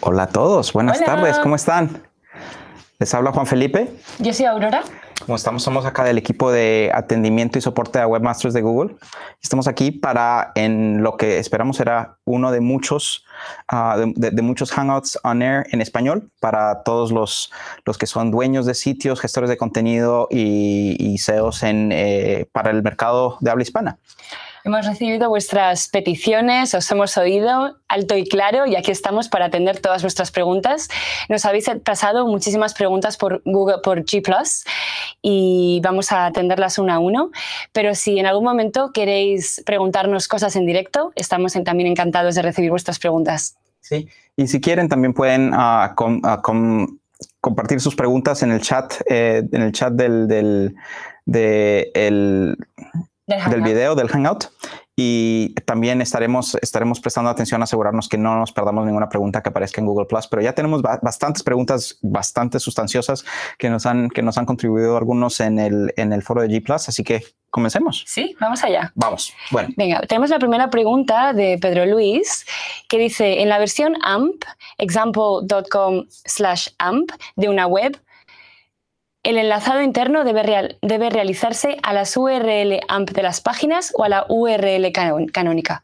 Hola a todos, buenas tardes, ¿cómo están? Les habla Juan Felipe. Yo soy Aurora. Como estamos, somos acá del equipo de atendimiento y soporte a Webmasters de Google. Estamos aquí para, en lo que esperamos será uno de muchos, ah, de, muchos Hangouts on Air en español para todos los, los que son dueños de sitios, gestores de contenido y, y SEOs en, eh, para el mercado de habla hispana. Hemos recibido vuestras peticiones, os hemos oído alto y claro y aquí estamos para atender todas vuestras preguntas. Nos habéis pasado muchísimas preguntas por Google, por G+, y vamos a atenderlas uno a uno. Pero si en algún momento queréis preguntarnos cosas en directo, estamos también encantados de recibir vuestras preguntas. Sí, y si quieren también pueden ah, ah, compartir sus preguntas en el chat, eh, en el chat del, del, del video del Hangout y también estaremos, estaremos prestando atención a asegurarnos que no nos perdamos ninguna pregunta que aparezca en Google Plus, pero ya tenemos bastantes preguntas bastante sustanciosas que nos han, que nos han contribuido algunos en el, en el foro de G Plus, así que comencemos. Sí, vamos allá. Vamos, bueno. Venga, tenemos la primera pregunta de Pedro Luis que dice, en la versión AMP, example.com slash AMP de una web, el enlazado interno debe, debe, realizarse a las URL AMP de las páginas o a la URL canónica.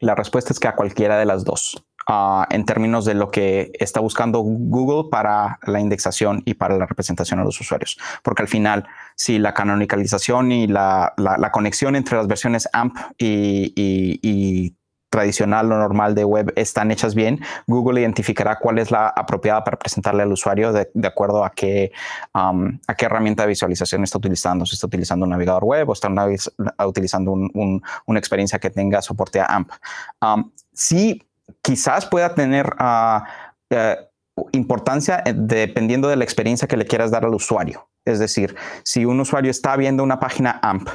La respuesta es que a cualquiera de las dos. Ah, en términos de lo que está buscando Google para la indexación y para la representación a los usuarios. Porque al final, si la canonicalización y la, conexión entre las versiones AMP y tradicional o normal de web están hechas bien, Google identificará cuál es la apropiada para presentarle al usuario de, acuerdo a qué, herramienta de visualización está utilizando. Si está utilizando un navegador web o está utilizando una experiencia que tenga soporte a AMP. sí, quizás pueda tener eh, importancia eh, dependiendo de la experiencia que le quieras dar al usuario. Es decir, si un usuario está viendo una página AMP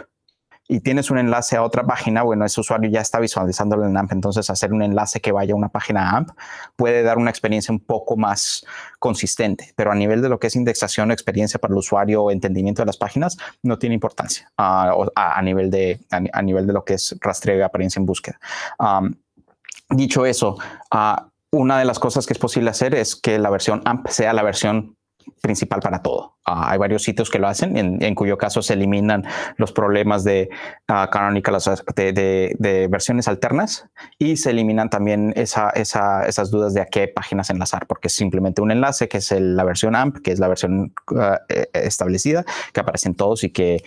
y tienes un enlace a otra página, bueno, ese usuario ya está visualizándolo en AMP, entonces hacer un enlace que vaya a una página AMP puede dar una experiencia un poco más consistente, pero a nivel de lo que es indexación experiencia para el usuario o entendimiento de las páginas, no tiene importancia a, nivel, de, a, nivel de lo que es rastreo y apariencia en búsqueda. dicho eso, ah, una de las cosas que es posible hacer es que la versión AMP sea la versión principal para todo. Ah, hay varios sitios que lo hacen, en, cuyo caso se eliminan los problemas de uh, canonical de, versiones alternas y se eliminan también esa, esas dudas de a qué páginas enlazar, porque es simplemente un enlace que es la versión AMP, que es la versión ah, e, e, establecida, que aparece en todos y que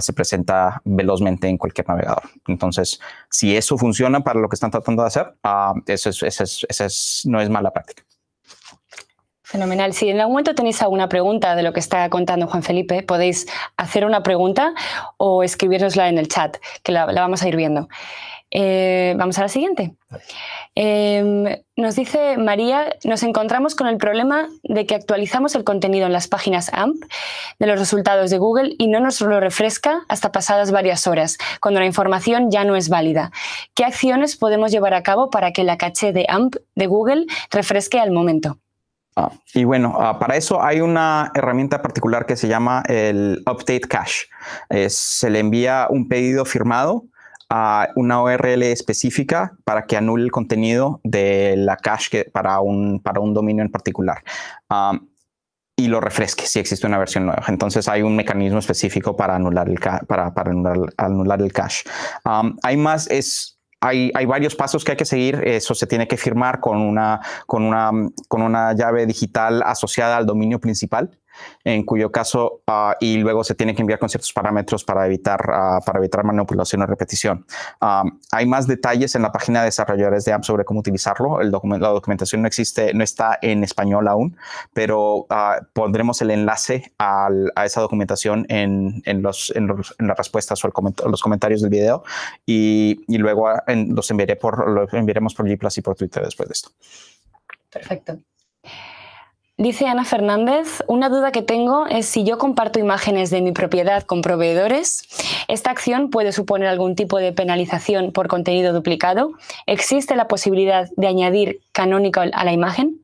se presenta velozmente en cualquier navegador. Entonces, si eso funciona para lo que están tratando de hacer, no es mala práctica. Fenomenal. Si en algún momento tenéis alguna pregunta de lo que está contando Juan Felipe, podéis hacer una pregunta o escribirnosla en el chat, que la, vamos a ir viendo. Eh, vamos a la siguiente. Em, nos dice María, nos encontramos con el problema de que actualizamos el contenido en las páginas AMP de los resultados de Google y no nos lo refresca hasta pasadas varias horas, cuando la información ya no es válida. ¿Qué acciones podemos llevar a cabo para que la caché de AMP de Google refresque al momento? Ah, y bueno, ah, para eso hay una herramienta particular que se llama el Update Cache. se le envía un pedido firmado a una URL específica para que anule el contenido de la cache para, un, para un dominio en particular. Ah, y lo refresque si existe una versión nueva. Entonces hay un mecanismo específico para anular el, para, para anular, el cache. hay más, es hay, varios pasos que hay que seguir. Eso se tiene que firmar con una, con una, con una llave digital asociada al dominio principal en cuyo caso, ah, y luego se tiene que enviar con ciertos parámetros para evitar, ah, para evitar manipulación o repetición. Ah, hay más detalles en la página de desarrolladores de AMP sobre cómo utilizarlo. El la documentación no existe, no está en español aún, pero pondremos el enlace a esa documentación en, en, los, en, las respuestas o los comentarios del video y, y luego los, enviaré por, los enviaremos por G y por Twitter después de esto. Perfecto. Dice Ana Fernández, una duda que tengo es si yo comparto imágenes de mi propiedad con proveedores, ¿esta acción puede suponer algún tipo de penalización por contenido duplicado? ¿Existe la posibilidad de añadir canonical a la imagen?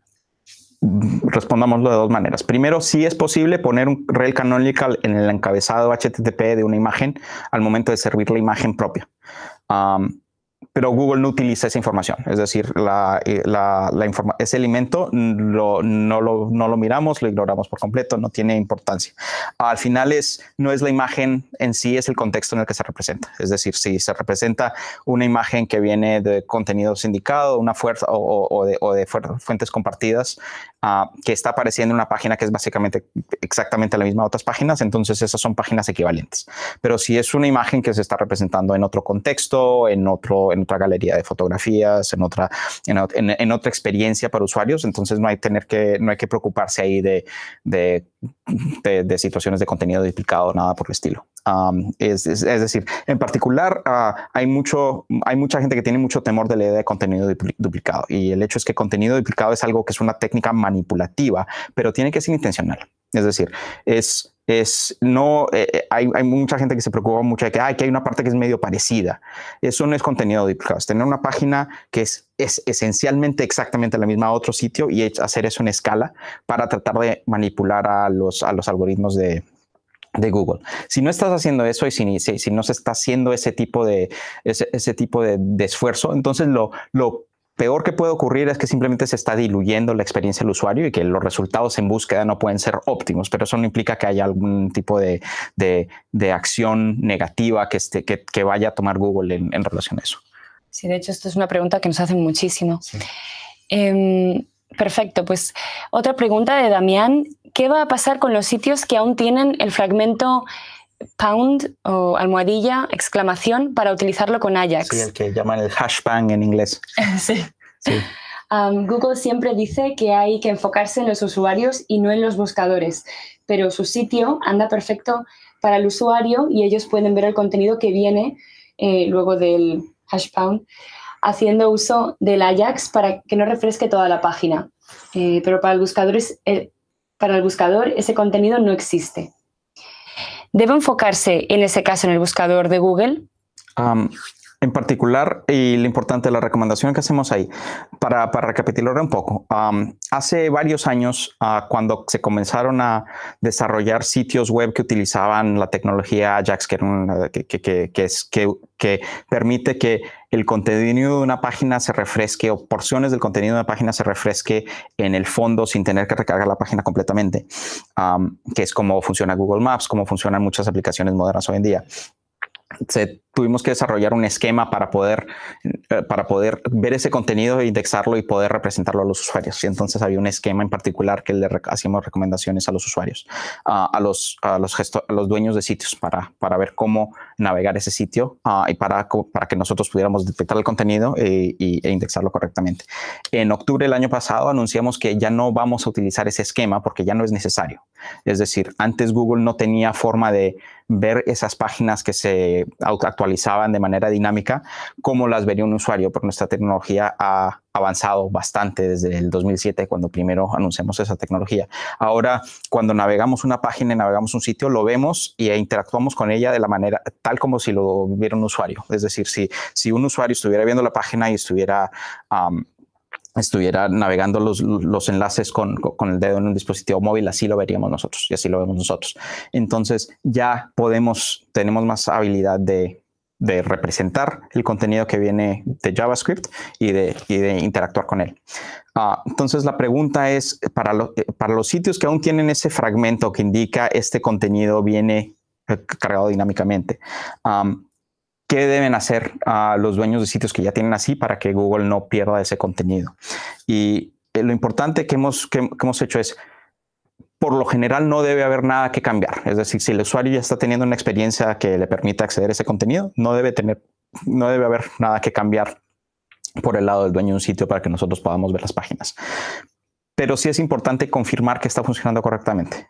Respondámoslo de dos maneras. Primero, si es posible poner un rel canonical en el encabezado HTTP de una imagen al momento de servir la imagen propia pero Google no utiliza esa información. Es decir, eh, ese elemento no, lo, miramos, lo ignoramos por completo, no tiene importancia. Al final es, no es la imagen en sí, es el contexto en el que se representa. Es decir, si se representa una imagen que viene de contenido sindicado, una fuerza o, de, fuentes compartidas, uh, que está apareciendo en una página que es básicamente exactamente la misma de otras páginas, entonces esas son páginas equivalentes. Pero si es una imagen que se está representando en otro contexto, en, otro, en otra galería de fotografías, en otra, en, en, otra experiencia para usuarios, entonces no hay, tener que, no hay que preocuparse ahí de, de, de, situaciones de contenido duplicado, nada por el estilo. Um, es, es, decir, en particular, uh, hay, mucho, hay mucha gente que tiene mucho temor de la idea de contenido duplicado y el hecho es que contenido duplicado es algo que es una técnica manipulativa, pero tiene que ser intencional. Es decir, es, es no, eh, eh, hay, hay, mucha gente que se preocupa mucho de que, que hay una parte que es medio parecida. Eso no es contenido es tener una página que es, es esencialmente exactamente la misma a otro sitio y hacer eso en escala para tratar de manipular a los, a los algoritmos de, de Google. Si no estás haciendo eso y si, si, si, no se está haciendo ese tipo de, ese, ese tipo de, de, esfuerzo, entonces lo, lo peor que puede ocurrir es que simplemente se está diluyendo la experiencia del usuario y que los resultados en búsqueda no pueden ser óptimos, pero eso no implica que haya algún tipo de, de, acción negativa que, esté, que, que, vaya a tomar Google en, en, relación a eso. Sí, de hecho, esto es una pregunta que nos hacen muchísimo. Eh, perfecto, pues otra pregunta de Damián. ¿Qué va a pasar con los sitios que aún tienen el fragmento pound o almohadilla, exclamación, para utilizarlo con Ajax. Sí, el que llaman el hashbang en inglés. sí. Google siempre dice que hay que enfocarse en los usuarios y no en los buscadores, pero su sitio anda perfecto para el usuario y ellos pueden ver el contenido que viene eh, luego del hashpound haciendo uso del Ajax para que no refresque toda la página. Eh, pero para el, buscador eh, para el buscador ese contenido no existe. ¿Debe enfocarse en ese caso en el buscador de Google? en particular, y lo importante, la recomendación que hacemos ahí, para, para recapitular un poco, hace varios años, uh, cuando se comenzaron a desarrollar sitios web que utilizaban la tecnología Ajax, que, que, es, que permite que el contenido de una página se refresque o porciones del contenido de una página se refresque en el fondo sin tener que recargar la página completamente, que es como funciona Google Maps, como funcionan muchas aplicaciones modernas hoy en día. Se, tuvimos que desarrollar un esquema para poder, eh, para poder ver ese contenido, indexarlo y poder representarlo a los usuarios. Y entonces había un esquema en particular que le hacíamos recomendaciones a los usuarios, a, los, a, los a los dueños de sitios para, para ver cómo navegar ese sitio y para, para que nosotros pudiéramos detectar el contenido e, e indexarlo correctamente. En octubre del año pasado anunciamos que ya no vamos a utilizar ese esquema porque ya no es necesario. Es decir, antes Google no tenía forma de ver esas páginas que se actualizaban de manera dinámica, como las vería un usuario, porque nuestra tecnología ha avanzado bastante desde el 2007, cuando primero anunciamos esa tecnología. Ahora, cuando navegamos una página y navegamos un sitio, lo vemos e interactuamos con ella de la manera tal como si lo viera un usuario. Es decir, si, si un usuario estuviera viendo la página y estuviera estuviera navegando los, los enlaces con, con, el dedo en un dispositivo móvil, así lo veríamos nosotros y así lo vemos nosotros. Entonces ya podemos, tenemos más habilidad de, de representar el contenido que viene de JavaScript y de, y de interactuar con él. Uh, entonces la pregunta es, para, eh, para los sitios que aún tienen ese fragmento que indica este contenido viene eh, cargado dinámicamente, ¿Qué deben hacer a los dueños de sitios que ya tienen así para que Google no pierda ese contenido? Y eh, lo importante que hemos, que, hemos hecho es, por lo general no debe haber nada que cambiar. Es decir, si el usuario ya está teniendo una experiencia que le permita acceder a ese contenido, no debe, tener, no debe haber nada que cambiar por el lado del dueño de un sitio para que nosotros podamos ver las páginas. Pero sí es importante confirmar que está funcionando correctamente.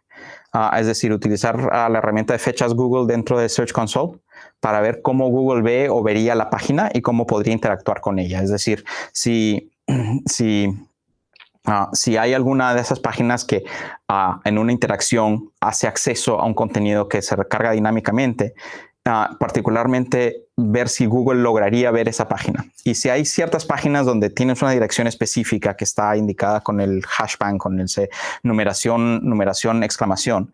Uh, es decir, utilizar uh, la herramienta de fechas Google dentro de Search Console para ver cómo Google ve o vería la página y cómo podría interactuar con ella. Es decir, si, si, uh, si hay alguna de esas páginas que uh, en una interacción hace acceso a un contenido que se recarga dinámicamente, uh, particularmente ver si Google lograría ver esa página. Y si hay ciertas páginas donde tienes una dirección específica que está indicada con el hashbang, con el numeración, numeración exclamación,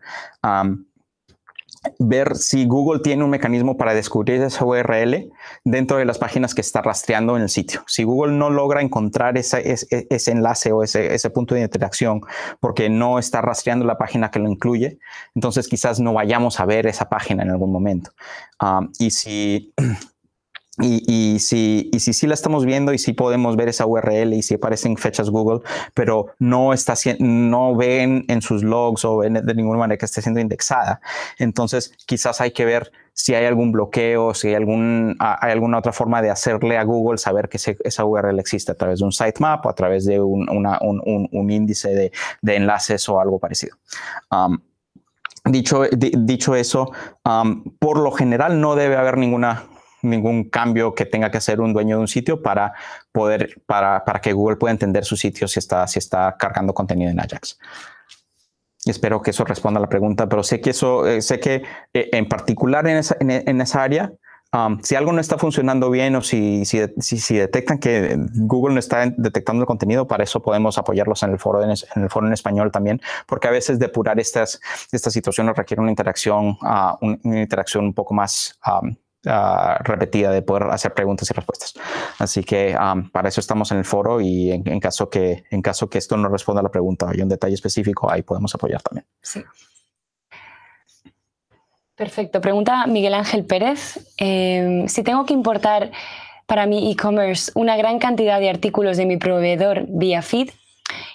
ver si Google tiene un mecanismo para descubrir esa URL dentro de las páginas que está rastreando en el sitio. Si Google no logra encontrar ese, ese, enlace o ese, ese, punto de interacción porque no está rastreando la página que lo incluye, entonces quizás no vayamos a ver esa página en algún momento. Ah, y si y, si, y si sí la estamos viendo y si podemos ver esa URL y si aparecen fechas Google, pero no, está, no ven en sus logs o ven de ninguna manera que esté siendo indexada, entonces quizás hay que ver si hay algún bloqueo, si hay, algún, hay alguna otra forma de hacerle a Google saber que esa URL existe a través de un sitemap o a través de un, un, índice de, de, enlaces o algo parecido. Um, dicho, dicho eso, um, por lo general no debe haber ninguna ningún cambio que tenga que hacer un dueño de un sitio para poder, para, para que Google pueda entender su sitio si está, si está cargando contenido en Ajax. Espero que eso responda a la pregunta, pero sé que eso, eh, sé que eh, en particular en esa, en, esa área, um, si algo no está funcionando bien o si, si, si, detectan que Google no está detectando el contenido, para eso podemos apoyarlos en el foro en, el foro en español también, porque a veces depurar estas, estas situaciones requiere una interacción, uh, una interacción un poco más um, Ah, repetida de poder hacer preguntas y respuestas. Así que para eso estamos en el foro y en, caso que, en caso que esto no responda a la pregunta hay un detalle específico, ahí podemos apoyar también. Sí. Perfecto. Pregunta Miguel Ángel Pérez. Em, si tengo que importar para mi e-commerce una gran cantidad de artículos de mi proveedor vía feed,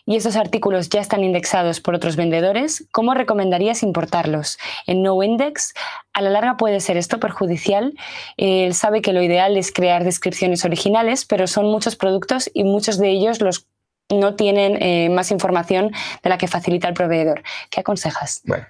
y esos artículos ya están indexados por otros vendedores, ¿cómo recomendarías importarlos? En NoIndex, a la larga puede ser esto perjudicial. Él sabe que lo ideal es crear descripciones originales, pero son muchos productos y muchos de ellos los no tienen eh, más información de la que facilita el proveedor. ¿Qué aconsejas? Bueno,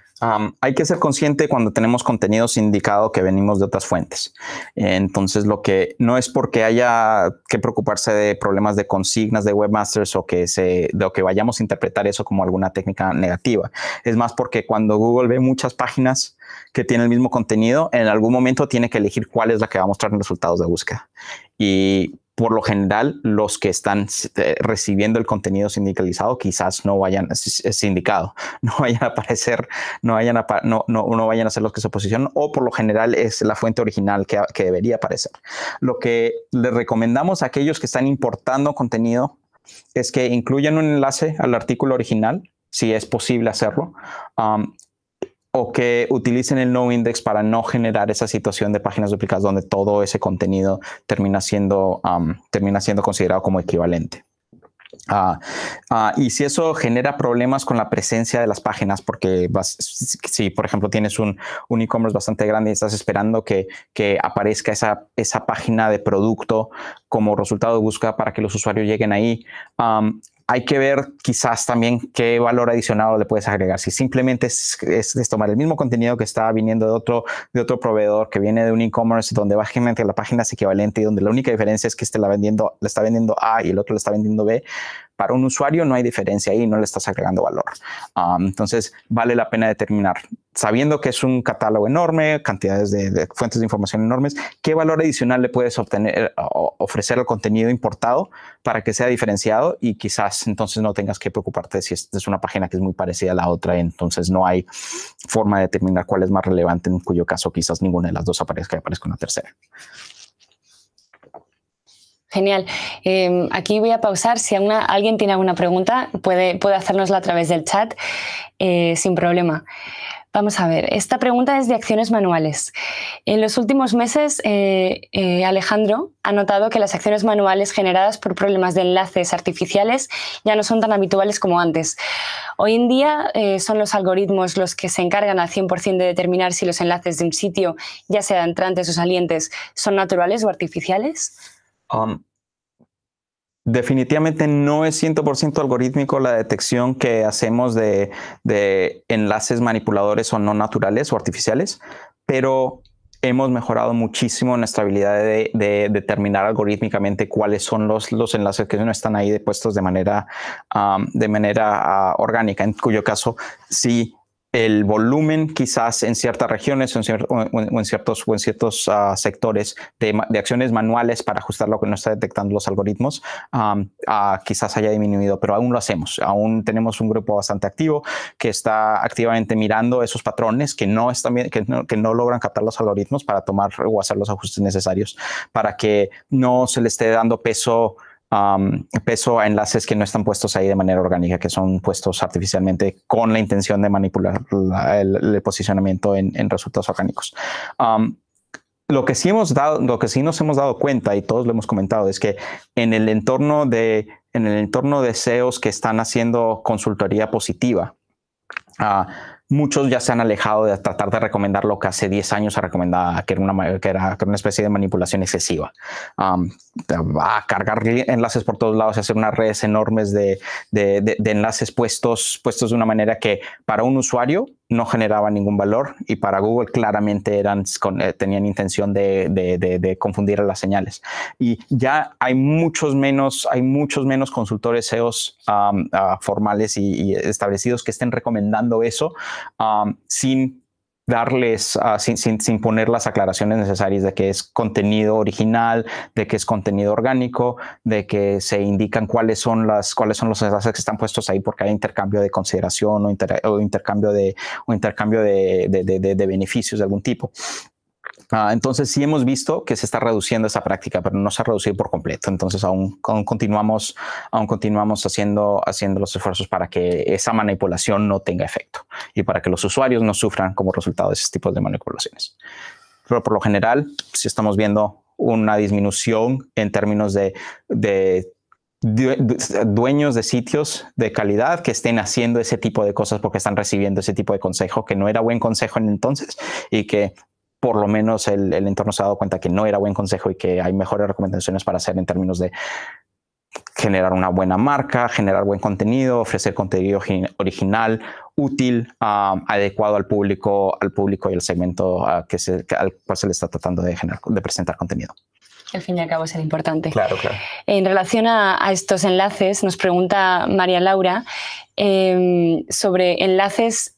hay que ser consciente cuando tenemos contenidos indicado que venimos de otras fuentes. Entonces, lo que no es porque haya que preocuparse de problemas de consignas de webmasters o que, se, o que vayamos a interpretar eso como alguna técnica negativa. Es más porque cuando Google ve muchas páginas que tienen el mismo contenido, en algún momento tiene que elegir cuál es la que va a mostrar los resultados de búsqueda. Y por lo general, los que están eh, recibiendo el contenido sindicalizado quizás no vayan, sindicado, no vayan a aparecer, no vayan a, no, no, vayan a ser los que se posicionan, o por lo general es la fuente original que, debería aparecer. Lo que les recomendamos a aquellos que están importando contenido es que incluyan un enlace al artículo original, si es posible hacerlo, o que utilicen el no index para no generar esa situación de páginas duplicadas donde todo ese contenido termina siendo, termina siendo considerado como equivalente. Ah, ah, y si eso genera problemas con la presencia de las páginas, porque si por ejemplo tienes un, un e-commerce bastante grande y estás esperando que, que aparezca esa, esa página de producto como resultado de búsqueda para que los usuarios lleguen ahí, hay que ver quizás también qué valor adicional le puedes agregar. Si simplemente es, tomar el mismo contenido que está viniendo de otro, de otro proveedor, que viene de un e-commerce, donde básicamente la página es equivalente y donde la única diferencia es que este la, vendiendo, la está vendiendo A y el otro le está vendiendo B, para un usuario no hay diferencia ahí, no le estás agregando valor. Um, entonces, vale la pena determinar, sabiendo que es un catálogo enorme, cantidades de, fuentes de información enormes, qué valor adicional le puedes obtener o ofrecer al contenido importado para que sea diferenciado y quizás entonces no tengas que preocuparte si es, es una página que es muy parecida a la otra entonces no hay forma de determinar cuál es más relevante, en cuyo caso quizás ninguna de las dos aparezca y aparezca una tercera. Genial. Em, aquí voy a pausar. Si alguien tiene alguna pregunta, puede, puede hacérnosla a través del chat eh, sin problema. Vamos a ver, esta pregunta es de acciones manuales. En los últimos meses, eh, eh, Alejandro ha notado que las acciones manuales generadas por problemas de enlaces artificiales ya no son tan habituales como antes. Hoy en día son los algoritmos los que se encargan al 100% de determinar si los enlaces de un sitio, ya sea entrantes o salientes, son naturales o artificiales. Um, definitivamente no es 100% algorítmico la detección que hacemos de, enlaces manipuladores o no naturales o artificiales, pero hemos mejorado muchísimo nuestra habilidad de, determinar algorítmicamente cuáles son los, enlaces que no están ahí puestos de manera, um, de manera uh, orgánica, en cuyo caso sí el volumen quizás en ciertas regiones o en, ciertos, en ciertos ah, sectores de, acciones manuales para ajustar lo que no está detectando los algoritmos ah, quizás haya disminuido, pero aún lo hacemos. Aún tenemos un grupo bastante activo que está activamente mirando esos patrones que no, están que no, que no logran captar los algoritmos para tomar o hacer los ajustes necesarios para que no se le esté dando peso peso a enlaces que no están puestos ahí de manera orgánica, que son puestos artificialmente con la intención de manipular el, posicionamiento en, resultados orgánicos. lo que sí hemos dado, lo que sí nos hemos dado cuenta y todos lo hemos comentado es que en el entorno de, en el entorno de SEOs que están haciendo consultoría positiva, uh, muchos ya se han alejado de tratar de recomendar lo que hace 10 años se recomendaba, que era una, especie de manipulación excesiva. va a cargar enlaces por todos lados hacer unas redes enormes de, de, de, enlaces puestos, puestos de una manera que para un usuario no generaba ningún valor y para Google claramente eran, eh, tenían intención de, de, confundir las señales. Y ya hay muchos menos, hay muchos menos consultores SEOs ah, formales y, establecidos que estén recomendando eso sin darles, uh, sin, sin, sin, poner las aclaraciones necesarias de que es contenido original, de que es contenido orgánico, de que se indican cuáles son, las, cuáles son los enlaces que están puestos ahí porque hay intercambio de consideración o, intercambio, de, o intercambio de, de, de beneficios de algún tipo. Ah, entonces sí hemos visto que se está reduciendo esa práctica, pero no se ha reducido por completo. Entonces aún, continuamos, aún continuamos haciendo, haciendo los esfuerzos para que esa manipulación no tenga efecto y para que los usuarios no sufran como resultado de ese tipo de manipulaciones. Pero por lo general, sí estamos viendo una disminución en términos de, de dueños de sitios de calidad que estén haciendo ese tipo de cosas porque están recibiendo ese tipo de consejo que no era buen consejo en entonces y que por lo menos el, entorno se ha dado cuenta que no era buen consejo y que hay mejores recomendaciones para hacer en términos de generar una buena marca, generar buen contenido, ofrecer contenido original, útil, adecuado al público, al público y al segmento que se, al cual se le está tratando de, generar, de presentar contenido. Al fin y al cabo es el importante. Claro, claro. En relación a, estos enlaces, nos pregunta María Laura em, sobre enlaces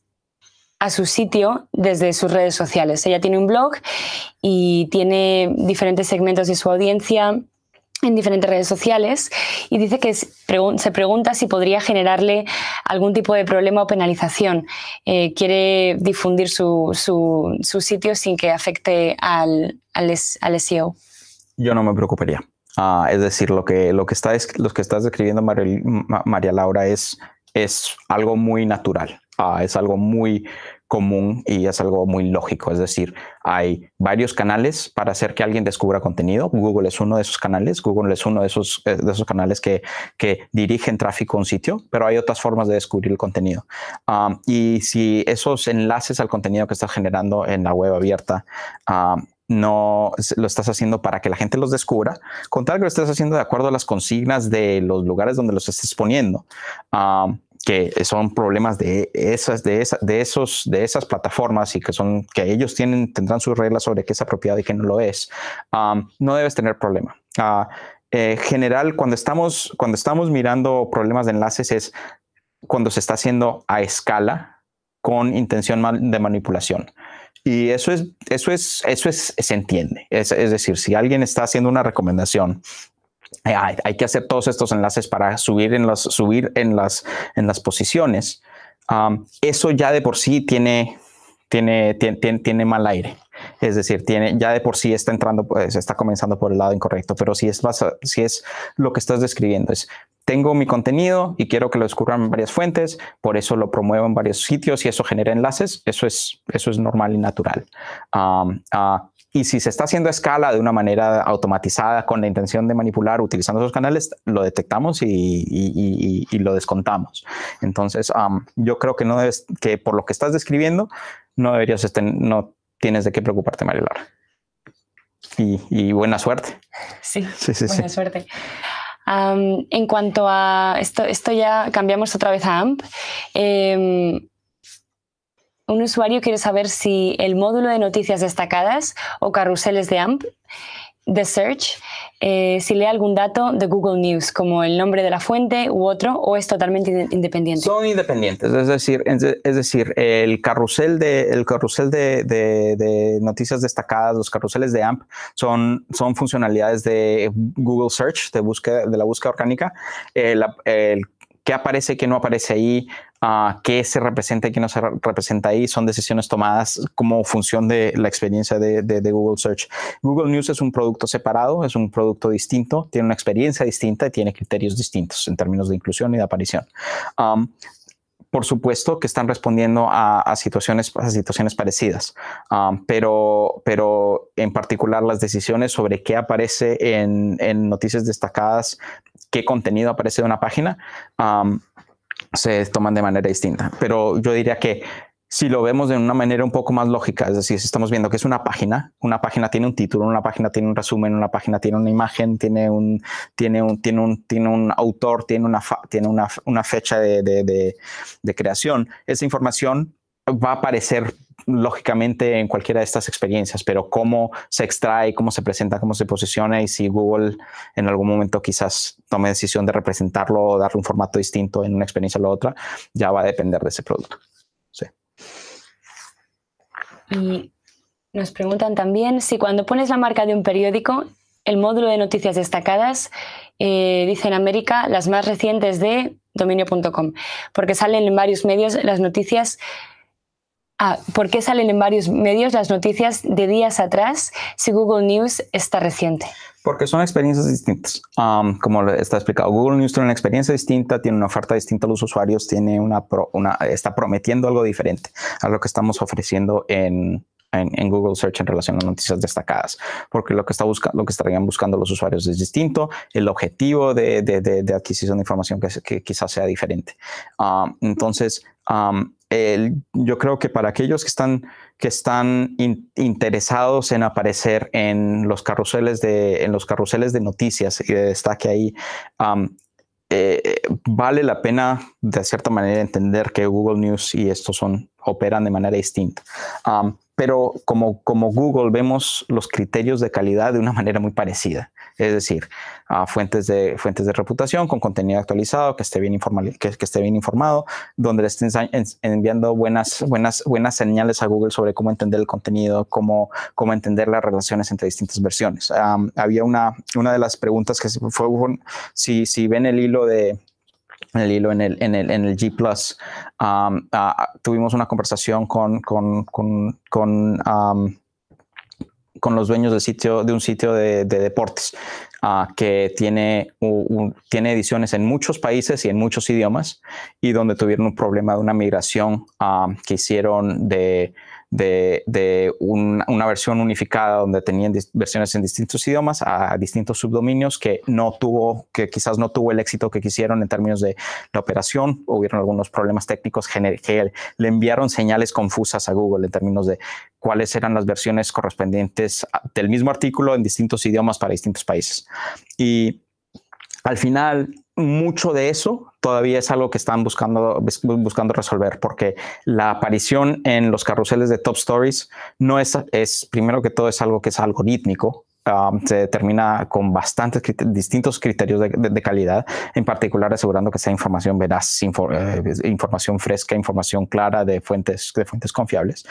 a su sitio desde sus redes sociales. Ella tiene un blog y tiene diferentes segmentos de su audiencia en diferentes redes sociales y dice que se pregunta si podría generarle algún tipo de problema o penalización. Eh, quiere difundir su, sitio sin que afecte al, al, SEO. Yo no me preocuparía. Ah, es decir, lo que, lo que, está, que estás describiendo, María, Laura, es, es algo muy natural. Ah, es algo muy común y es algo muy lógico. Es decir, hay varios canales para hacer que alguien descubra contenido. Google es uno de esos canales. Google es uno de esos, eh, de esos canales que, que dirigen tráfico a un sitio, pero hay otras formas de descubrir el contenido. Um, y si esos enlaces al contenido que estás generando en la web abierta um, no lo estás haciendo para que la gente los descubra, con tal que lo estés haciendo de acuerdo a las consignas de los lugares donde los estés poniendo. Um, que son problemas de esas, de, de, esos, de esas plataformas y que son que ellos tienen, tendrán sus reglas sobre qué es apropiado y qué no lo es, no debes tener problema. Uh, general, cuando estamos, cuando estamos mirando problemas de enlaces es cuando se está haciendo a escala con intención de manipulación. Y eso es, eso es, eso es, se entiende. Es, es decir, si alguien está haciendo una recomendación hay, que hacer todos estos enlaces para subir en las, subir en las, en las posiciones. eso ya de por sí tiene, tiene, tiene, tiene, mal aire. Es decir, tiene, ya de por sí está entrando, pues, está comenzando por el lado incorrecto, pero si es, si es lo que estás describiendo, es tengo mi contenido y quiero que lo descubran en varias fuentes, por eso lo promuevo en varios sitios y eso genera enlaces, eso es, eso es normal y natural. Um, y si se está haciendo a escala de una manera automatizada con la intención de manipular utilizando esos canales, lo detectamos y, lo descontamos. Entonces, yo creo que no debes, que por lo que estás describiendo, no deberías, no tienes de qué preocuparte, María Laura. Y, buena suerte. Sí, sí, buena suerte. En cuanto a esto, esto ya cambiamos otra vez a AMP. Em, un usuario quiere saber si el módulo de noticias destacadas o carruseles de AMP de search eh, si lee algún dato de Google News, como el nombre de la fuente u otro, o es totalmente independiente? Son independientes, es decir, es decir el carrusel, de, el carrusel de, de, noticias destacadas, los carruseles de AMP, son, son funcionalidades de Google Search, de, búsqueda, de la búsqueda orgánica. el, el qué aparece, qué no aparece ahí, uh, qué se representa y qué no se representa ahí, son decisiones tomadas como función de la experiencia de, Google Search. Google News es un producto separado, es un producto distinto, tiene una experiencia distinta y tiene criterios distintos en términos de inclusión y de aparición. Por supuesto que están respondiendo a, situaciones, a situaciones parecidas, pero, pero en particular las decisiones sobre qué aparece en noticias destacadas, qué contenido aparece en una página, se toman de manera distinta. Pero yo diría que si lo vemos de una manera un poco más lógica, es decir, si estamos viendo que es una página, una página tiene un título, una página tiene un resumen, una página tiene una imagen, tiene un, tiene un, tiene un, tiene un autor, tiene una, tiene una, una fecha de, de, de, creación, esa información va a aparecer lógicamente en cualquiera de estas experiencias, pero cómo se extrae, cómo se presenta, cómo se posiciona y si Google en algún momento quizás tome decisión de representarlo o darle un formato distinto en una experiencia o la otra, ya va a depender de ese producto. Y nos preguntan también si cuando pones la marca de un periódico, el módulo de noticias destacadas, eh, dice en América, las más recientes de dominio.com, porque salen en varios medios las noticias Ah, ¿Por qué salen en varios medios las noticias de días atrás si Google News está reciente? Porque son experiencias distintas. como está explicado, Google News tiene una experiencia distinta, tiene una oferta distinta a los usuarios, tiene una, una, está prometiendo algo diferente a lo que estamos ofreciendo en, en, Google Search en relación a noticias destacadas, porque lo que, está lo que estarían buscando los usuarios es distinto, el objetivo de, de, de, adquisición de información que, que, quizás sea diferente. entonces, yo creo que para aquellos que están, que están interesados en aparecer en los carruseles de, en los carruseles de noticias y de destaque ahí, eh, vale la pena de cierta manera entender que Google News y estos son operan de manera distinta pero como, como Google vemos los criterios de calidad de una manera muy parecida. Es decir, fuentes, de, fuentes de reputación con contenido actualizado, que esté bien, informal, que, esté bien informado, donde le estén enviando buenas, buenas, buenas señales a Google sobre cómo entender el contenido, cómo, cómo entender las relaciones entre distintas versiones. había una, una de las preguntas que fue, si, si ven el hilo de, el hilo en el, en el, en el G tuvimos una conversación con, con, con, con, los dueños del sitio, de un sitio de, de deportes uh, que tiene, tiene ediciones en muchos países y en muchos idiomas y donde tuvieron un problema de una migración um, que hicieron de de, una versión unificada donde tenían versiones en distintos idiomas a distintos subdominios que no tuvo, que quizás no tuvo el éxito que quisieron en términos de la operación. Hubieron algunos problemas técnicos que le enviaron señales confusas a Google en términos de cuáles eran las versiones correspondientes del mismo artículo en distintos idiomas para distintos países. Y al final, mucho de eso todavía es algo que están buscando, buscando resolver, porque la aparición en los carruseles de top stories no es, es primero que todo, es algo que es algorítmico. Um, se determina con bastantes distintos criterios de, calidad, en particular asegurando que sea información veraz, eh, información fresca, información clara de fuentes, de fuentes confiables.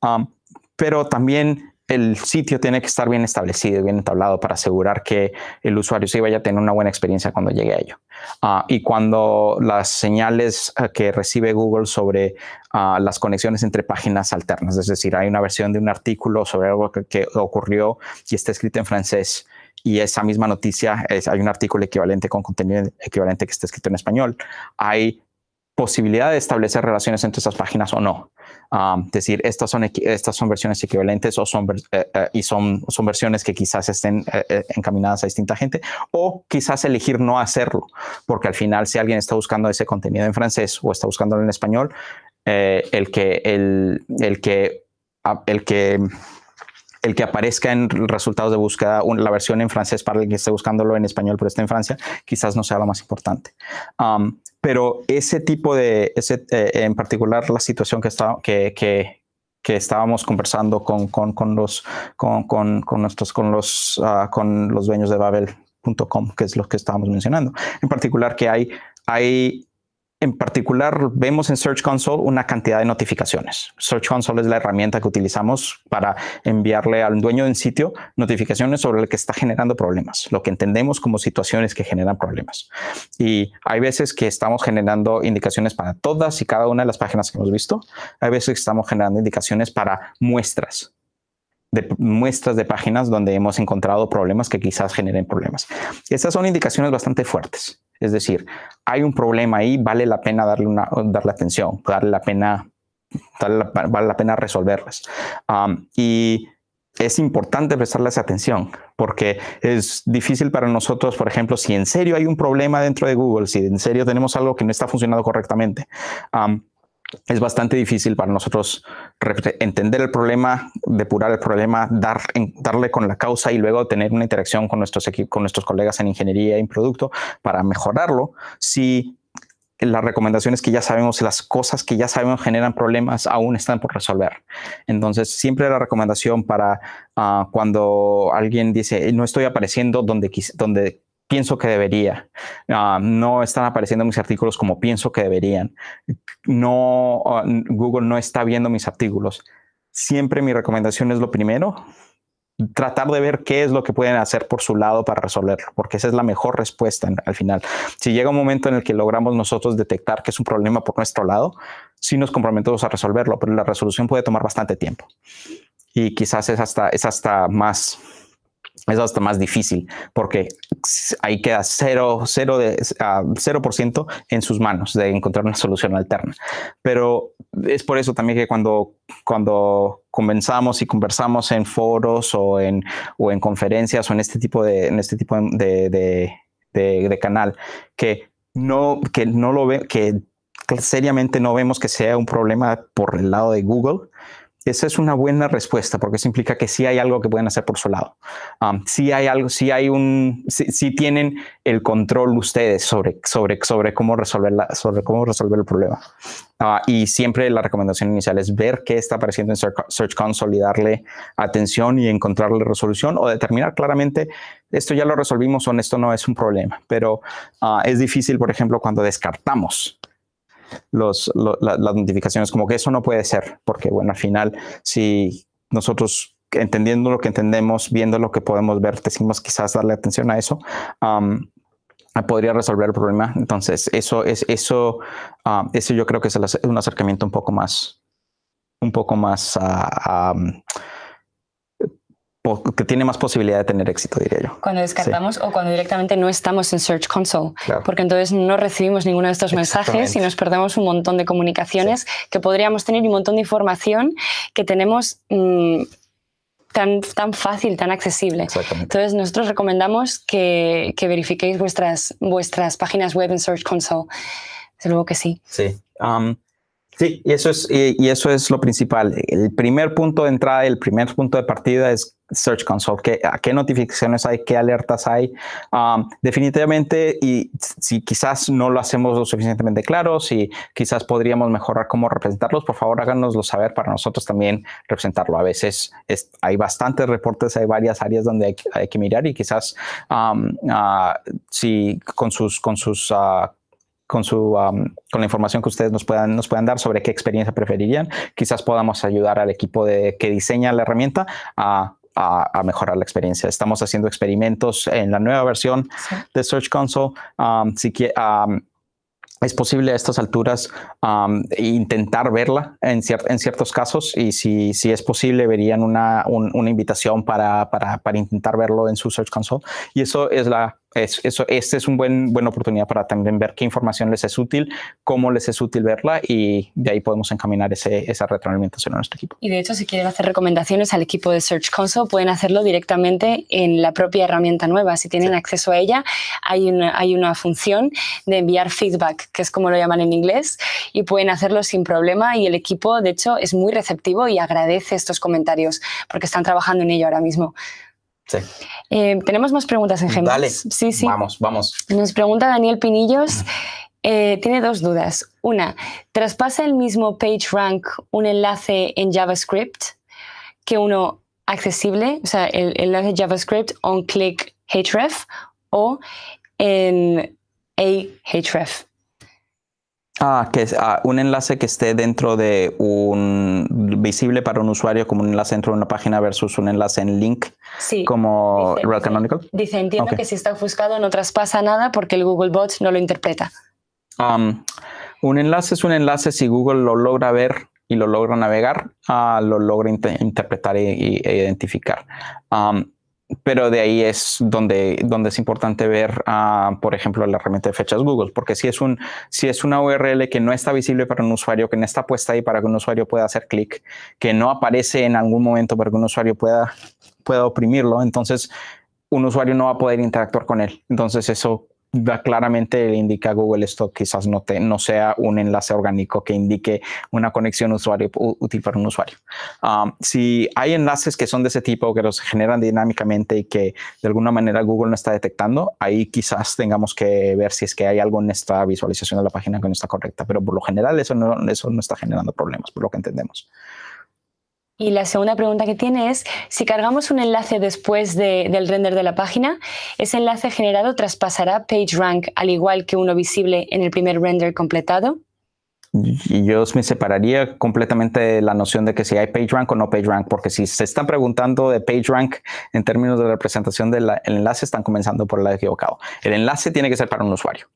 Um, pero también el sitio tiene que estar bien establecido, bien entablado para asegurar que el usuario sí vaya a tener una buena experiencia cuando llegue a ello. Ah, y cuando las señales ah, que recibe Google sobre ah, las conexiones entre páginas alternas, es decir, hay una versión de un artículo sobre algo que, ocurrió y está escrito en francés y esa misma noticia, hay un artículo equivalente con contenido equivalente que está escrito en español, hay posibilidad de establecer relaciones entre estas páginas o no. Um, es decir, estas son, estas son versiones equivalentes o son, eh, eh, y son, son versiones que quizás estén eh, encaminadas a distinta gente o quizás elegir no hacerlo, porque al final si alguien está buscando ese contenido en francés o está buscándolo en español, el que, el, el que, ah, el que el que aparezca en resultados de búsqueda, la versión en francés para el que esté buscándolo en español pero esté en Francia, quizás no sea lo más importante. Um, pero ese tipo de, ese, eh, en particular la situación que, está, que, que, estábamos conversando con, con, con los, con, con, nuestros, con los, uh, con los dueños de Babel.com, que es lo que estábamos mencionando. En particular que hay, hay en particular, vemos en Search Console una cantidad de notificaciones. Search Console es la herramienta que utilizamos para enviarle al dueño de un sitio notificaciones sobre el que está generando problemas, lo que entendemos como situaciones que generan problemas. Y hay veces que estamos generando indicaciones para todas y cada una de las páginas que hemos visto. Hay veces que estamos generando indicaciones para muestras de muestras de páginas donde hemos encontrado problemas que quizás generen problemas. Estas son indicaciones bastante fuertes. Es decir, hay un problema ahí, vale la pena darle, una, darle atención, vale la pena, vale la pena resolverlas. y es importante prestarles atención porque es difícil para nosotros, por ejemplo, si en serio hay un problema dentro de Google, si en serio tenemos algo que no está funcionando correctamente, es bastante difícil para nosotros entender el problema, depurar el problema, dar, darle con la causa y luego tener una interacción con nuestros, con nuestros colegas en ingeniería y en producto para mejorarlo. Si las recomendaciones que ya sabemos, las cosas que ya sabemos generan problemas, aún están por resolver. Entonces, siempre la recomendación para ah, cuando alguien dice, no estoy apareciendo donde, donde pienso que debería. Ah, no están apareciendo mis artículos como pienso que deberían. No, ah, Google no está viendo mis artículos. Siempre mi recomendación es lo primero, tratar de ver qué es lo que pueden hacer por su lado para resolverlo, porque esa es la mejor respuesta al final. Si llega un momento en el que logramos nosotros detectar que es un problema por nuestro lado, sí nos comprometemos a resolverlo, pero la resolución puede tomar bastante tiempo. Y quizás es hasta, es hasta más es hasta más difícil porque ahí queda 0, 0, de, 0% ah, en sus manos de encontrar una solución alterna. Pero es por eso también que cuando, cuando comenzamos y conversamos en foros o en, o en conferencias o en este tipo de, en este tipo de, de, de canal, que no, que no lo ve, que seriamente no vemos que sea un problema por el lado de Google, esa es una buena respuesta porque eso implica que sí hay algo que pueden hacer por su lado. Um, sí hay algo, sí hay un, sí, tienen el control ustedes sobre, sobre, sobre cómo resolver sobre cómo resolver el problema. Uh, y siempre la recomendación inicial es ver qué está apareciendo en Search Console y darle atención y encontrarle resolución o determinar claramente esto ya lo resolvimos o esto no es un problema. Pero uh, es difícil, por ejemplo, cuando descartamos los, las notificaciones, como que eso no puede ser, porque bueno, al final, si nosotros entendiendo lo que entendemos, viendo lo que podemos ver, decimos quizás darle atención a eso, podría resolver el problema. Entonces, eso es eso, eso yo creo que es un acercamiento un poco más, un poco más que tiene más posibilidad de tener éxito, diría yo. Cuando descartamos o cuando directamente no estamos en Search Console, porque entonces no recibimos ninguno de estos mensajes y nos perdemos un montón de comunicaciones que podríamos tener y un montón de información que tenemos mm, tan, tan fácil, tan accesible. Entonces nosotros recomendamos que, que, verifiquéis vuestras, vuestras páginas web en Search Console. Desde luego que sí. Sí. Um, sí, y eso, es, y eso es lo principal. El primer punto de entrada, el primer punto de partida es Search Console, ¿qué, qué notificaciones hay, qué alertas hay. Um, definitivamente, y si quizás no lo hacemos lo suficientemente claro, si quizás podríamos mejorar cómo representarlos, por favor háganoslo saber para nosotros también representarlo. A veces hay bastantes reportes, hay varias áreas donde hay, que mirar y quizás um, uh, si con sus, con sus uh, con, su, um, con la información que ustedes nos puedan, nos puedan dar sobre qué experiencia preferirían. Quizás podamos ayudar al equipo de, que diseña la herramienta a a, mejorar la experiencia. Estamos haciendo experimentos en la nueva versión de Search Console. Um, si um, es posible a estas alturas um, intentar verla en, en, ciertos casos y si, si es posible verían una, una invitación para, para, para, intentar verlo en su Search Console. Y eso es la es, eso, este es una buen, buena oportunidad para también ver qué información les es útil, cómo les es útil verla y de ahí podemos encaminar ese, esa retroalimentación a nuestro equipo. Y de hecho, si quieren hacer recomendaciones al equipo de Search Console, pueden hacerlo directamente en la propia herramienta nueva. Si tienen acceso a ella, hay una, hay una función de enviar feedback, que es como lo llaman en inglés, y pueden hacerlo sin problema y el equipo, de hecho, es muy receptivo y agradece estos comentarios porque están trabajando en ello ahora mismo. Sí. Eh, tenemos más preguntas en Gmail. Dale. Sí, sí. Vamos, vamos. Nos pregunta Daniel Pinillos. Eh, tiene dos dudas. Una, ¿traspasa el mismo PageRank un enlace en JavaScript que uno accesible, o sea, el, enlace JavaScript on click href o en ahref? Ah, que es ah, un enlace que esté dentro de un visible para un usuario como un enlace dentro de una página versus un enlace en link sí, como Real Canonical. Dice, entiendo que si está ofuscado no traspasa nada porque el Google Bot no lo interpreta. Um, un enlace es un enlace si Google lo logra ver y lo logra navegar, uh, lo logra interpretar e, identificar. Um, pero de ahí es donde, donde es importante ver, uh, por ejemplo, la herramienta de fechas Google, porque si es, un, si es una URL que no está visible para un usuario, que no está puesta ahí para que un usuario pueda hacer clic, que no aparece en algún momento para que un usuario pueda, pueda oprimirlo, entonces un usuario no va a poder interactuar con él. Entonces eso claramente le indica Google esto quizás no, te, no sea un enlace orgánico que indique una conexión usuario útil para un usuario. Um, si hay enlaces que son de ese tipo, que los generan dinámicamente y que de alguna manera Google no está detectando, ahí quizás tengamos que ver si es que hay algo en esta visualización de la página que no está correcta, pero por lo general eso no, eso no está generando problemas, por lo que entendemos. Y la segunda pregunta que tiene es, si cargamos un enlace después del render de la página, ¿ese enlace generado traspasará PageRank al igual que uno visible en el primer render completado? Yo me separaría completamente la noción de que si hay PageRank o no PageRank, porque si se están preguntando de PageRank en términos de representación del enlace, están comenzando por el equivocado. El enlace tiene que ser para un usuario.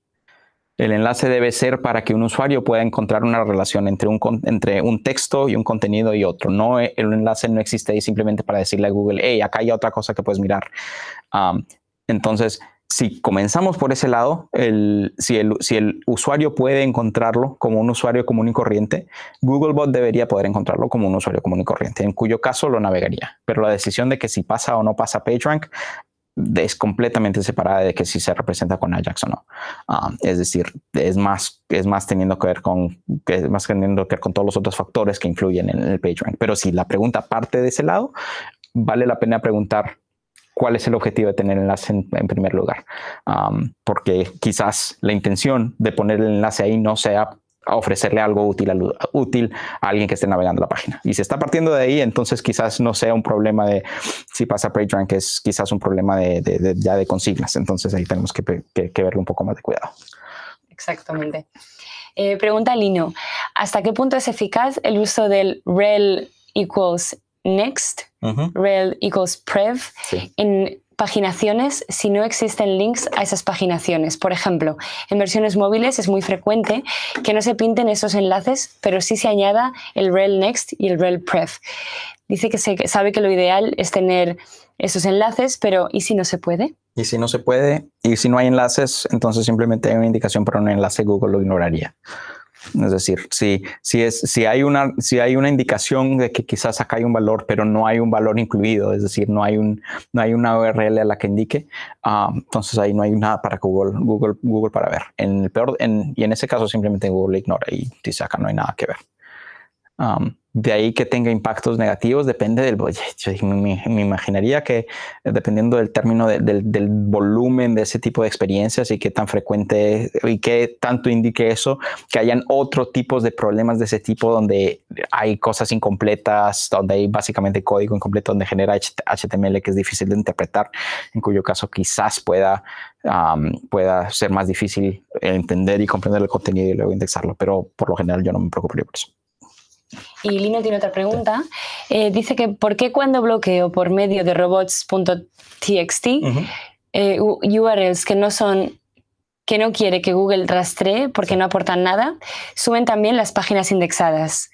El enlace debe ser para que un usuario pueda encontrar una relación entre un, texto y un contenido y otro. No, el enlace no existe ahí simplemente para decirle a Google, hey, acá hay otra cosa que puedes mirar. entonces, si comenzamos por ese lado, el, si, el, si el usuario puede encontrarlo como un usuario común y corriente, Googlebot debería poder encontrarlo como un usuario común y corriente, en cuyo caso lo navegaría. Pero la decisión de que si pasa o no pasa PageRank es completamente separada de que si se representa con Ajax o no. Um, es decir, es más, es más teniendo que ver con, más teniendo que ver con todos los otros factores que influyen en el PageRank. Pero si la pregunta parte de ese lado, vale la pena preguntar cuál es el objetivo de tener enlace en, primer lugar. Um, porque quizás la intención de poner el enlace ahí no sea a ofrecerle algo útil a, útil a alguien que esté navegando la página. Y si está partiendo de ahí, entonces quizás no sea un problema de si pasa PageRank, es quizás un problema de, ya de consignas. Entonces ahí tenemos que, verle un poco más de cuidado. Exactamente. Eh, pregunta Lino, ¿hasta qué punto es eficaz el uso del rel equals next, rel equals prev en paginaciones si no existen links a esas paginaciones. Por ejemplo, en versiones móviles es muy frecuente que no se pinten esos enlaces, pero sí se añada el rel next y el rel pref. Dice que se sabe que lo ideal es tener esos enlaces, pero ¿y si no se puede? Y si no se puede, y si no hay enlaces, entonces simplemente hay una indicación para un enlace, Google lo ignoraría. Es decir, si, si, es, si, hay una, si hay una indicación de que quizás acá hay un valor, pero no hay un valor incluido, es decir, no hay, un, no hay una URL a la que indique, ah, entonces ahí no hay nada para Google, Google, Google para ver. En el peor, en, y en ese caso simplemente Google ignora y dice acá no hay nada que ver. Um, de ahí que tenga impactos negativos depende del eh, término del, del, volumen de ese tipo de experiencias y qué tan frecuente y qué tanto indique eso, que hayan otro tipos de problemas de ese tipo donde hay cosas incompletas, donde hay básicamente código incompleto, donde genera HTML que es difícil de interpretar, en cuyo caso quizás pueda, pueda ser más difícil entender y comprender el contenido y luego indexarlo, pero por lo general yo no me preocuparía por eso. Y Lino tiene otra pregunta. Eh, dice que ¿por qué cuando bloqueo por medio de robots.txt eh, URLs que no son que no quiere que Google rastree porque no aportan nada, suben también las páginas indexadas.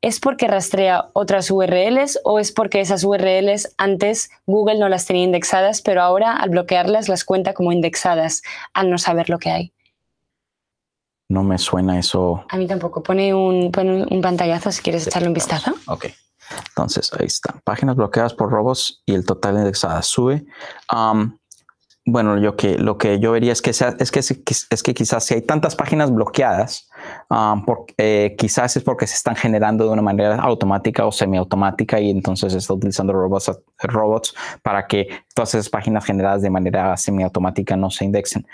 ¿Es porque rastrea otras URLs o es porque esas URLs antes Google no las tenía indexadas, pero ahora al bloquearlas las cuenta como indexadas al no saber lo que hay? No me suena eso. A mí tampoco. Pone un, un pantallazo si quieres echarle un vistazo. Ok. Entonces, ahí está. Páginas bloqueadas por robos y el total indexada sube. bueno, yo que, lo que yo vería es que, sea, es, que, es que quizás si hay tantas páginas bloqueadas, eh, quizás es porque se están generando de una manera automática o semiautomática y entonces está utilizando robots, robots para que todas esas páginas generadas de manera semiautomática no se indexen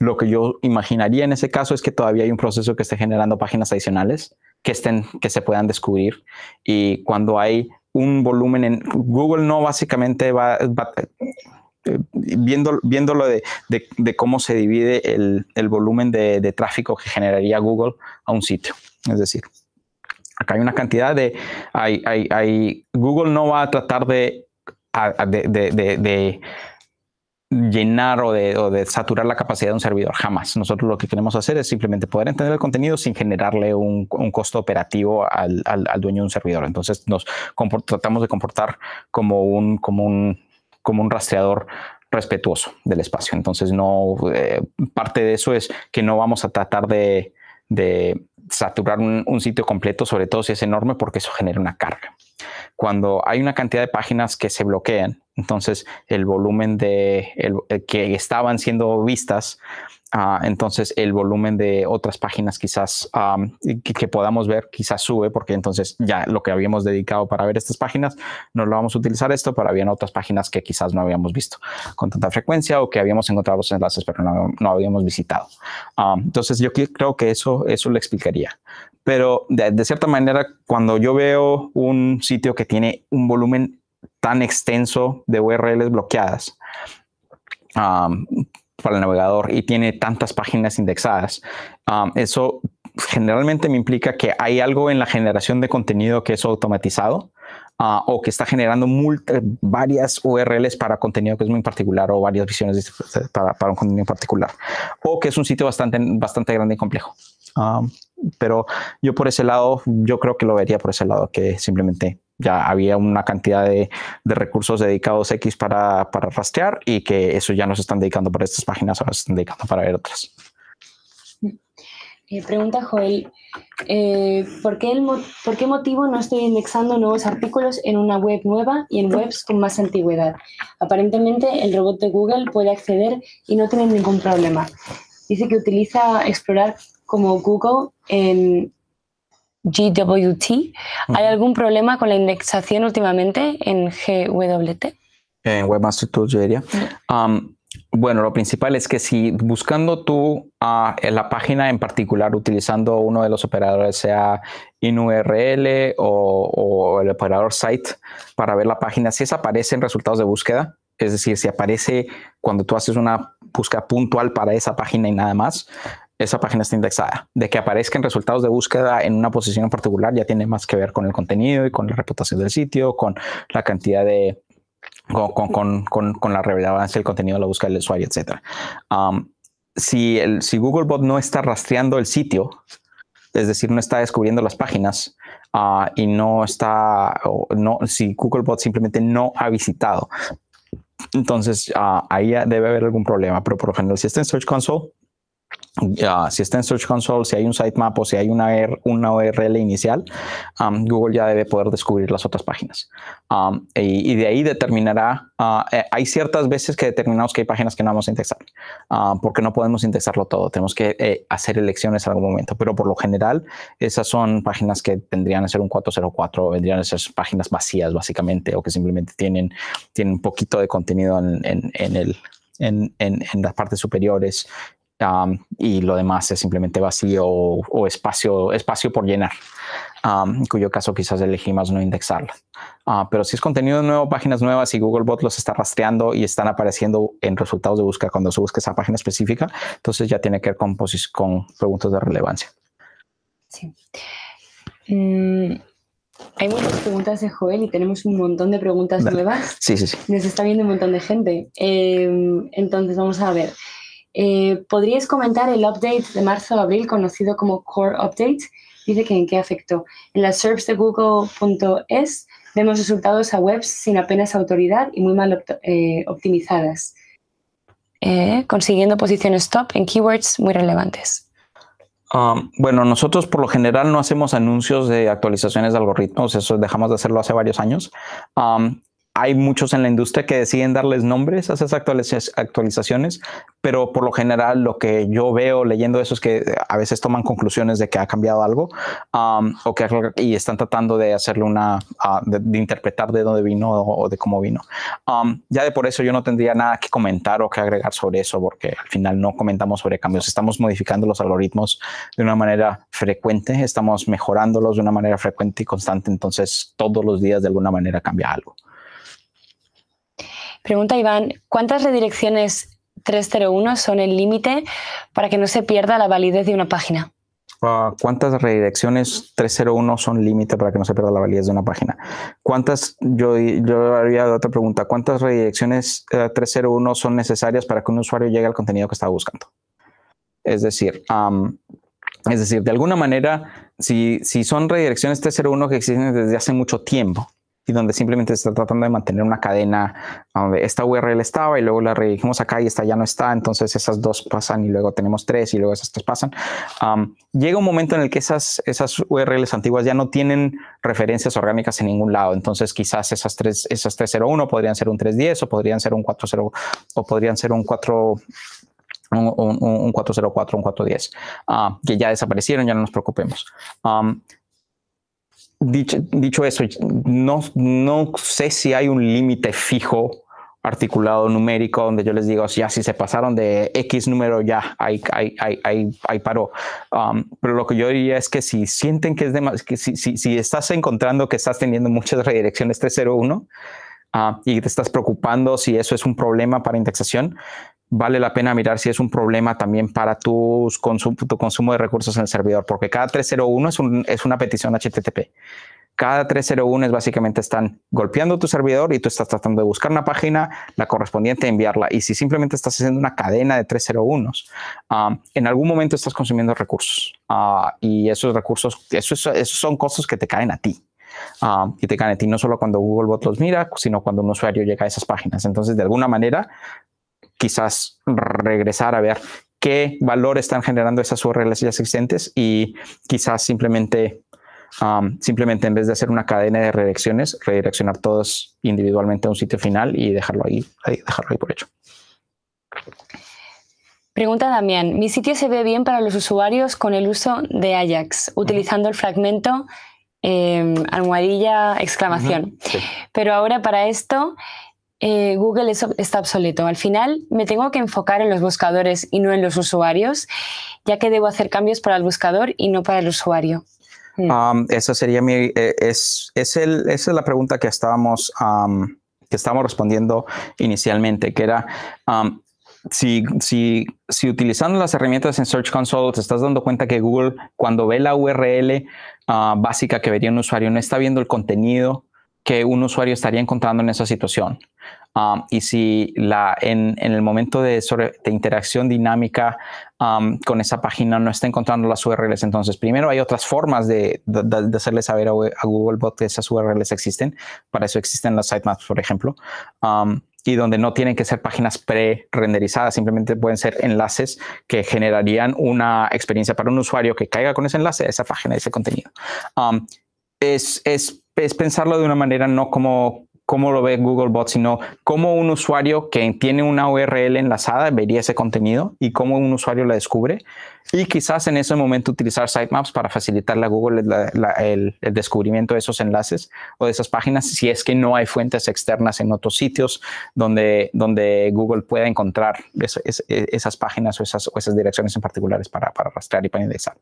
lo que yo imaginaría en ese caso es que todavía hay un proceso que esté generando páginas adicionales que estén, que se puedan descubrir. Y cuando hay un volumen en Google, no básicamente va, eh, viendo, viéndolo de, de, cómo se divide el, el volumen de, de, tráfico que generaría Google a un sitio. Es decir, acá hay una cantidad de, hay, hay, Google no va a tratar de llenar o de, saturar la capacidad de un servidor, jamás. Nosotros lo que queremos hacer es simplemente poder entender el contenido sin generarle un, costo operativo al, dueño de un servidor. Entonces nos tratamos de comportar como un, como un, como un rastreador respetuoso del espacio. Entonces no, eh, parte de eso es que no vamos a tratar de, saturar un sitio completo, sobre todo si es enorme, porque eso genera una carga. Cuando hay una cantidad de páginas que se bloquean, entonces el volumen de el, que estaban siendo vistas Ah, entonces el volumen de otras páginas quizás que, podamos ver quizás sube porque entonces ya lo que habíamos dedicado para ver estas páginas no lo vamos a utilizar esto para ver otras páginas que quizás no habíamos visto con tanta frecuencia o que habíamos encontrado los enlaces pero no, habíamos visitado. entonces yo creo que eso, eso le explicaría. Pero de, cierta manera cuando yo veo un sitio que tiene un volumen tan extenso de URLs bloqueadas, para el navegador y tiene tantas páginas indexadas. Um, eso generalmente me implica que hay algo en la generación de contenido que es automatizado uh, o que está generando varias URLs para contenido que es muy particular o varias visiones para, un contenido particular o que es un sitio bastante, bastante grande y complejo. Um, pero yo por ese lado, yo creo que lo vería por ese lado, que simplemente ya había una cantidad de, recursos dedicados X para, rastrear y que eso ya no se están dedicando para estas páginas, ahora se están dedicando para ver otras. Eh, pregunta Joel, eh, ¿por, qué ¿por qué motivo no estoy indexando nuevos artículos en una web nueva y en webs con más antigüedad? Aparentemente el robot de Google puede acceder y no tiene ningún problema. Dice que utiliza explorar como Google en GWT. ¿Hay algún problema con la indexación últimamente en GWT? En Webmaster Tools, yo diría. Um, bueno, lo principal es que si buscando tú uh, en la página en particular utilizando uno de los operadores, sea InURL o, o el operador site para ver la página, si esa aparece en resultados de búsqueda, es decir, si aparece cuando tú haces una búsqueda puntual para esa página y nada más, esa página está indexada. De que aparezcan resultados de búsqueda en una posición en particular ya tiene más que ver con el contenido y con la reputación del sitio, con la cantidad de, con, con, la relevancia del contenido, la búsqueda del usuario, etc. Um, si, Googlebot no está rastreando el sitio, es decir, no está descubriendo las páginas uh, y no está, no, si Googlebot simplemente no ha visitado, entonces uh, ahí debe haber algún problema, pero por lo general si está en Search Console, si está en Search Console, si hay un sitemap o si hay una, una URL inicial, um, Google ya debe poder descubrir las otras páginas. Um, y, de ahí determinará, uh, eh, hay ciertas veces que determinamos que hay páginas que no vamos a indexar, uh, porque no podemos indexarlo todo, tenemos que eh, hacer elecciones en algún momento, pero por lo general esas son páginas que tendrían que ser un 404, vendrían a ser páginas vacías básicamente, o que simplemente tienen, tienen un poquito de contenido en, en, el, en, en, las partes superiores y lo demás es simplemente vacío o, espacio, espacio por llenar, en cuyo caso quizás elegimos no indexarlo. Ah, pero si es contenido nuevo, páginas nuevas y Googlebot los está rastreando y están apareciendo en resultados de búsqueda cuando se busca esa página específica, entonces ya tiene que ver con, con preguntas de relevancia. Sí. Mm, hay muchas preguntas de Joel y tenemos un montón de preguntas nuevas. Sí, sí, sí. Nos está viendo un montón de gente. Em, entonces, vamos a ver. Eh, ¿Podríais comentar el update de marzo-abril conocido como Core Update? Dice que en qué afectó. En las SERPs de Google.es vemos resultados a webs sin apenas autoridad y muy mal eh, optimizadas, eh, consiguiendo posiciones top en keywords muy relevantes. Um, bueno, nosotros por lo general no hacemos anuncios de actualizaciones de algoritmos, eso dejamos de hacerlo hace varios años. Um, hay muchos en la industria que deciden darles nombres a esas actualizaciones, pero por lo general lo que yo veo leyendo eso es que a veces toman conclusiones de que ha cambiado algo um, o que, y están tratando de hacerle una, uh, de, interpretar de dónde vino o, de cómo vino. Ya de por eso yo no tendría nada que comentar o que agregar sobre eso porque al final no comentamos sobre cambios. Estamos modificando los algoritmos de una manera frecuente, estamos mejorándolos de una manera frecuente y constante, entonces todos los días de alguna manera cambia algo. Pregunta Iván, ¿cuántas redirecciones 301 son el límite para que no se pierda la validez de una página? Ah, ¿Cuántas redirecciones 301 son límite para que no se pierda la validez de una página? ¿Cuántas, yo, yo haría otra pregunta, ¿cuántas redirecciones 301 eh, son necesarias para que un usuario llegue al contenido que está buscando? Es decir, es decir, de alguna manera, si, si son redirecciones 301 que existen desde hace mucho tiempo, y donde simplemente se está tratando de mantener una cadena donde esta URL estaba y luego la redirigimos acá y esta ya no está, entonces esas dos pasan y luego tenemos tres y luego esas tres pasan. llega un momento en el que esas, esas URLs antiguas ya no tienen referencias orgánicas en ningún lado, entonces quizás esas, tres, esas 301 podrían ser un 310 o podrían ser un 40 o podrían ser un 4 un, un, 404, un 410, ah, que ya desaparecieron, ya no nos preocupemos. Dicho, eso, no, no sé si hay un límite fijo articulado numérico donde yo les digo, ya si se pasaron de X número, ya ahí, ahí, ahí, ahí paró. Um, pero lo que yo diría es que si sienten que es demasiado, que si, si, si, estás encontrando que estás teniendo muchas redirecciones 301 uh, ah, y te estás preocupando si eso es un problema para indexación, vale la pena mirar si es un problema también para tus tu consumo de recursos en el servidor, porque cada 301 es, un, es una petición HTTP. Cada 301 es básicamente están golpeando tu servidor y tú estás tratando de buscar una página, la correspondiente, enviarla. Y si simplemente estás haciendo una cadena de 301s, um, en algún momento estás consumiendo recursos. Uh, y esos recursos, esos, esos son costos que te caen a ti. Um, y te caen a ti no solo cuando Googlebot los mira, sino cuando un usuario llega a esas páginas. Entonces, de alguna manera, quizás regresar a ver qué valor están generando esas URLs ya existentes y quizás simplemente, um, simplemente en vez de hacer una cadena de redirecciones, redireccionar todos individualmente a un sitio final y dejarlo ahí, dejarlo ahí por hecho. Pregunta Damián, mi sitio se ve bien para los usuarios con el uso de Ajax, utilizando el fragmento em, almohadilla exclamación. Pero ahora para esto eh, Google está obsoleto. Al final me tengo que enfocar en los buscadores y no en los usuarios, ya que debo hacer cambios para el buscador y no para el usuario. Um, esa sería mi, eh, es, es el, esa es la pregunta que estábamos, que estábamos respondiendo inicialmente, que era si, si, si, utilizando las herramientas en Search Console te estás dando cuenta que Google cuando ve la URL uh, básica que vería un usuario no está viendo el contenido que un usuario estaría encontrando en esa situación. Um, y si la, en, en el momento de, de interacción dinámica um, con esa página no está encontrando las URLs, entonces primero hay otras formas de, de, hacerle saber a, a, Googlebot que esas URLs existen. Para eso existen las sitemaps, por ejemplo. Um, y donde no tienen que ser páginas pre-renderizadas, simplemente pueden ser enlaces que generarían una experiencia para un usuario que caiga con ese enlace a esa página, ese contenido. es, es es pensarlo de una manera no como cómo lo ve Googlebot, sino cómo un usuario que tiene una URL enlazada vería ese contenido y cómo un usuario la descubre. Y quizás en ese momento utilizar sitemaps para facilitarle a Google el, descubrimiento de esos enlaces o de esas páginas si es que no hay fuentes externas en otros sitios donde, donde Google pueda encontrar esas páginas o esas, direcciones en particulares para, para rastrear y para indexar.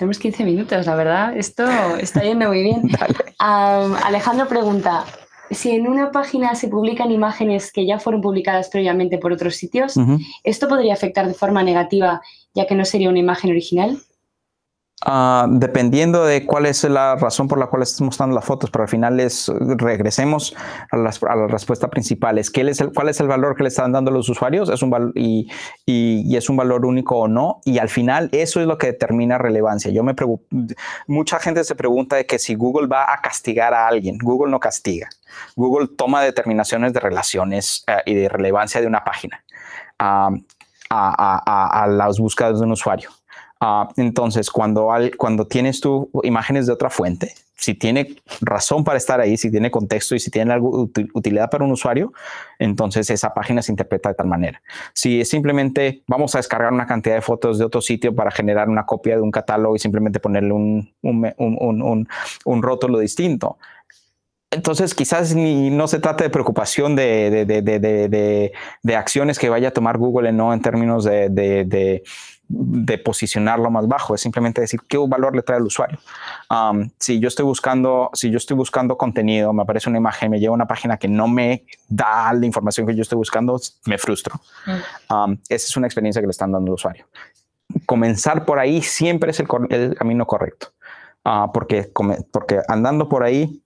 Tenemos 15 minutos, la verdad. Esto está yendo muy bien. Alejandro pregunta, si en una página se publican imágenes que ya fueron publicadas previamente por otros sitios, ¿esto podría afectar de forma negativa ya que no sería una imagen original? Ah, dependiendo de cuál es la razón por la cual estás mostrando las fotos, pero al final es, regresemos a, la respuesta principal, es, ¿qué es el, cuál es el valor que le están dando los usuarios ¿Es un y, y, es un valor único o no, y al final eso es lo que determina relevancia. Yo me mucha gente se pregunta de que si Google va a castigar a alguien, Google no castiga, Google toma determinaciones de relaciones eh, y de relevancia de una página a, a, a, las búsquedas de un usuario. Ah, entonces, cuando, cuando tienes tu imágenes de otra fuente, si tiene razón para estar ahí, si tiene contexto y si tiene algo utilidad para un usuario, entonces esa página se interpreta de tal manera. Si es simplemente vamos a descargar una cantidad de fotos de otro sitio para generar una copia de un catálogo y simplemente ponerle un, un, un, un rótulo distinto, entonces, quizás ni, no se trata de preocupación de, de, de, de, acciones que vaya a tomar Google, no en términos de, posicionarlo más bajo, es simplemente decir qué valor le trae al usuario. si yo estoy buscando, si yo estoy buscando contenido, me aparece una imagen, me lleva a una página que no me da la información que yo estoy buscando, me frustro. Mm. esa es una experiencia que le están dando al usuario. Comenzar por ahí siempre es el, camino correcto, ah, porque, porque andando por ahí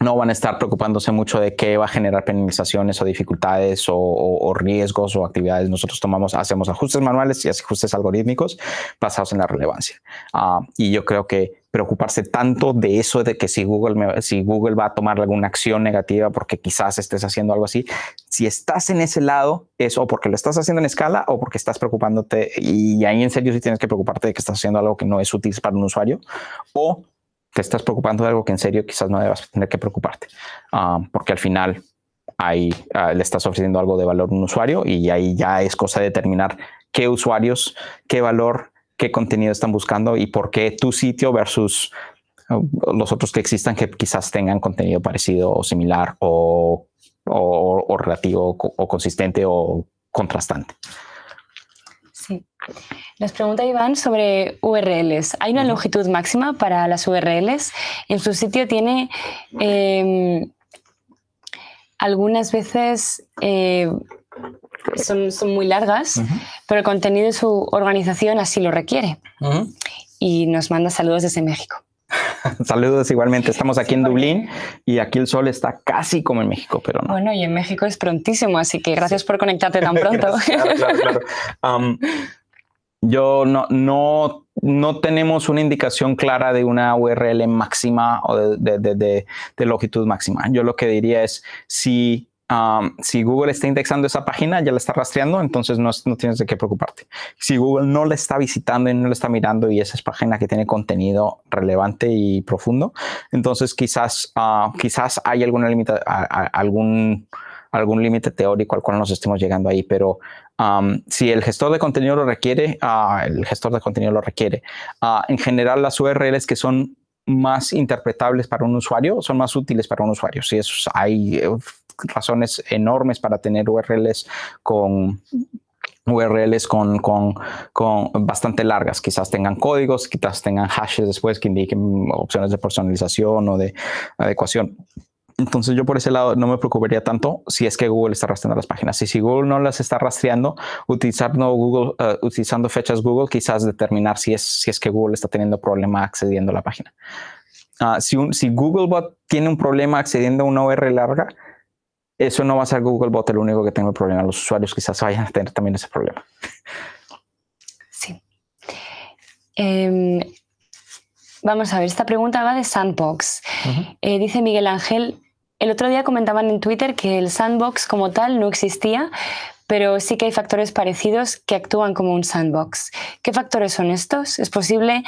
no van a estar preocupándose mucho de qué va a generar penalizaciones o dificultades o, riesgos o actividades. Nosotros tomamos, hacemos ajustes manuales y ajustes algorítmicos basados en la relevancia. Ah, y yo creo que preocuparse tanto de eso, de que si Google, si Google va a tomar alguna acción negativa porque quizás estés haciendo algo así, si estás en ese lado, es o porque lo estás haciendo en escala o porque estás preocupándote y ahí en serio sí tienes que preocuparte de que estás haciendo algo que no es útil para un usuario o te estás preocupando de algo que en serio quizás no debas tener que preocuparte, ah, porque al final ahí ah, le estás ofreciendo algo de valor a un usuario y ahí ya es cosa de determinar qué usuarios, qué valor, qué contenido están buscando y por qué tu sitio versus ah, los otros que existan que quizás tengan contenido parecido o similar o, o relativo o consistente o contrastante. Nos pregunta Iván sobre URLs. ¿Hay una longitud máxima para las URLs? En su sitio tiene em, algunas veces eh, son, son, muy largas, pero el contenido de su organización así lo requiere. Y nos manda saludos desde México. Saludos igualmente. Estamos aquí en Dublín y aquí el sol está casi como en México, pero no. Bueno, y en México es prontísimo, así que gracias por conectarte tan pronto. claro, claro, yo no, no, no tenemos una indicación clara de una URL máxima o de, de, de, de longitud máxima. Yo lo que diría es si si Google está indexando esa página, ya la está rastreando, entonces no, no, tienes de qué preocuparte. Si Google no la está visitando y no la está mirando y esa es página que tiene contenido relevante y profundo, entonces quizás, uh, quizás hay alguna limita, algún algún límite teórico al cual nos estemos llegando ahí, pero si el gestor de contenido lo requiere, uh, el gestor de contenido lo requiere. Uh, en general, las URLs que son más interpretables para un usuario son más útiles para un usuario. Si es, hay eh, razones enormes para tener URLs con URLs con, con, con, bastante largas, quizás tengan códigos, quizás tengan hashes después que indiquen opciones de personalización o de adecuación. Entonces yo por ese lado no me preocuparía tanto si es que Google está rastreando las páginas. Y si Google no las está rastreando, utilizando, Google, uh, utilizando fechas Google, quizás determinar si es, si es que Google está teniendo problema accediendo a la página. Uh, si, un, si Googlebot tiene un problema accediendo a una URL larga, eso no va a ser Googlebot el único que tenga el problema. Los usuarios quizás vayan a tener también ese problema. Sí. Em, vamos a ver, esta pregunta va de Sandbox. Eh, dice Miguel Ángel, el otro día comentaban en Twitter que el Sandbox como tal no existía, pero sí que hay factores parecidos que actúan como un sandbox. ¿Qué factores son estos? ¿Es posible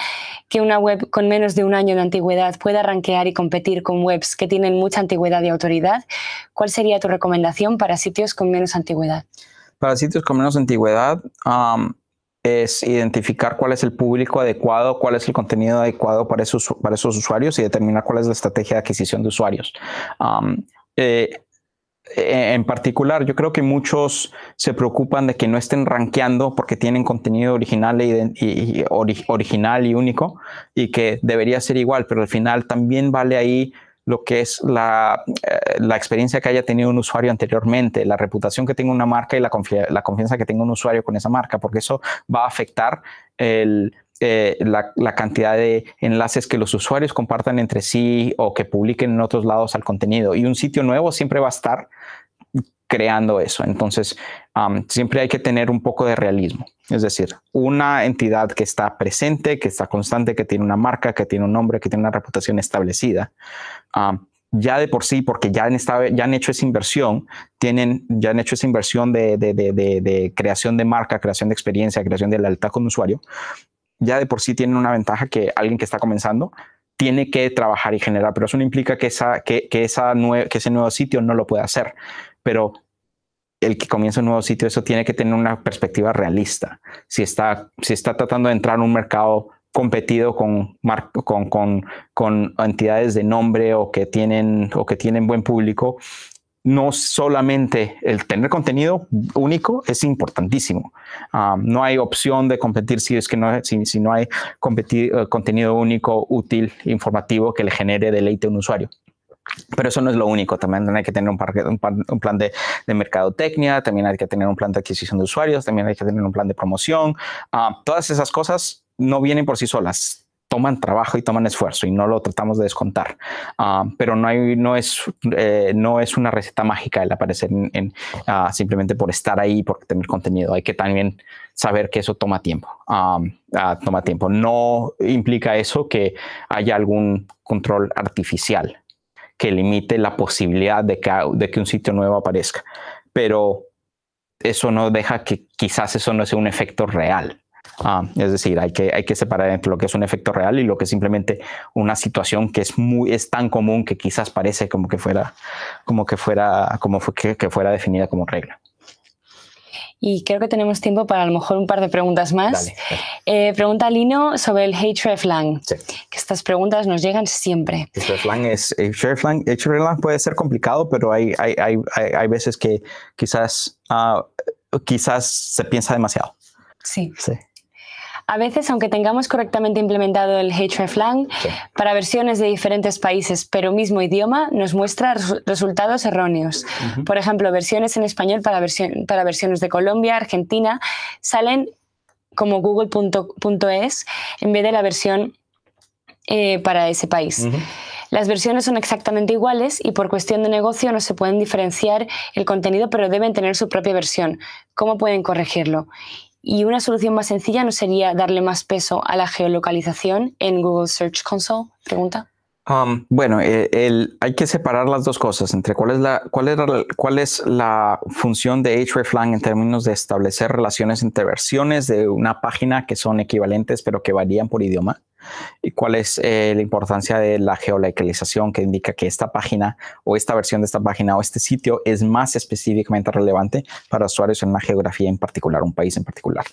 que una web con menos de un año de antigüedad pueda rankear y competir con webs que tienen mucha antigüedad y autoridad? ¿Cuál sería tu recomendación para sitios con menos antigüedad? Para sitios con menos antigüedad, es identificar cuál es el público adecuado, cuál es el contenido adecuado para esos, usuarios y determinar cuál es la estrategia de adquisición de usuarios. Eh, en particular, yo creo que muchos se preocupan de que no estén rankeando porque tienen contenido original, y, original y único y que debería ser igual, pero al final también vale ahí lo que es la, eh, la, experiencia que haya tenido un usuario anteriormente, la reputación que tenga una marca y la, la, confianza que tenga un usuario con esa marca, porque eso va a afectar el, eh, la, cantidad de enlaces que los usuarios compartan entre sí o que publiquen en otros lados al contenido. Y un sitio nuevo siempre va a estar creando eso. Entonces, siempre hay que tener un poco de realismo. Es decir, una entidad que está presente, que está constante, que tiene una marca, que tiene un nombre, que tiene una reputación establecida, ya de por sí, porque ya han, ya han hecho esa inversión, tienen, ya han hecho esa inversión de, de, de, de creación de marca, creación de experiencia, creación de lealtad con usuario, ya de por sí tienen una ventaja que alguien que está comenzando tiene que trabajar y generar, pero eso no implica que, esa, que, ese nuevo sitio no lo pueda hacer. Pero el que comienza un nuevo sitio, eso tiene que tener una perspectiva realista. Si está, si está tratando de entrar en un mercado competido con, con, con, con, entidades de nombre o que tienen, o que tienen buen público, no solamente el tener contenido único es importantísimo. Ah, no hay opción de competir si es que no, si, no hay competir, eh, contenido único, útil, informativo que le genere deleite a un usuario. Pero eso no es lo único, también hay que tener un, plan de, de, mercadotecnia, también hay que tener un plan de adquisición de usuarios, también hay que tener un plan de promoción. Ah, todas esas cosas no vienen por sí solas, toman trabajo y toman esfuerzo y no lo tratamos de descontar. Ah, pero no, hay, no, es, eh, no es una receta mágica el aparecer en, ah, simplemente por estar ahí, por tener contenido. Hay que también saber que eso toma tiempo. Ah, toma tiempo. No implica eso que haya algún control artificial que limite la posibilidad de que, de que un sitio nuevo aparezca. Pero eso no deja que quizás eso no sea un efecto real. Ah, es decir, hay que, hay que separar entre lo que es un efecto real y lo que es simplemente una situación que es muy es tan común que quizás parece como que fuera como que fuera como que, que fuera definida como regla. Y creo que tenemos tiempo para a lo mejor un par de preguntas más. Eh, pregunta Lino sobre el hreflang. Sí. Que estas preguntas nos llegan siempre. hreflang es hreflang, hreflang puede ser complicado, pero hay, hay, hay, hay veces que quizás, uh, quizás se piensa demasiado. Sí. sí. A veces, aunque tengamos correctamente implementado el hreflang para versiones de diferentes países, pero mismo idioma, nos muestra resultados erróneos. Por ejemplo, versiones en español para, para versiones de Colombia, Argentina, salen como google.es en vez de la versión eh, para ese país. Las versiones son exactamente iguales y por cuestión de negocio no se pueden diferenciar el contenido, pero deben tener su propia versión. ¿Cómo pueden corregirlo? Y una solución más sencilla no sería darle más peso a la geolocalización en Google Search Console? Pregunta. Um, bueno, eh, hay que separar las dos cosas entre cuál es la, cuál es la, cuál es la función de hreflang en términos de establecer relaciones entre versiones de una página que son equivalentes pero que varían por idioma y cuál es eh, la importancia de la geolocalización que indica que esta página o esta versión de esta página o este sitio es más específicamente relevante para usuarios en una geografía en particular, un país en particular.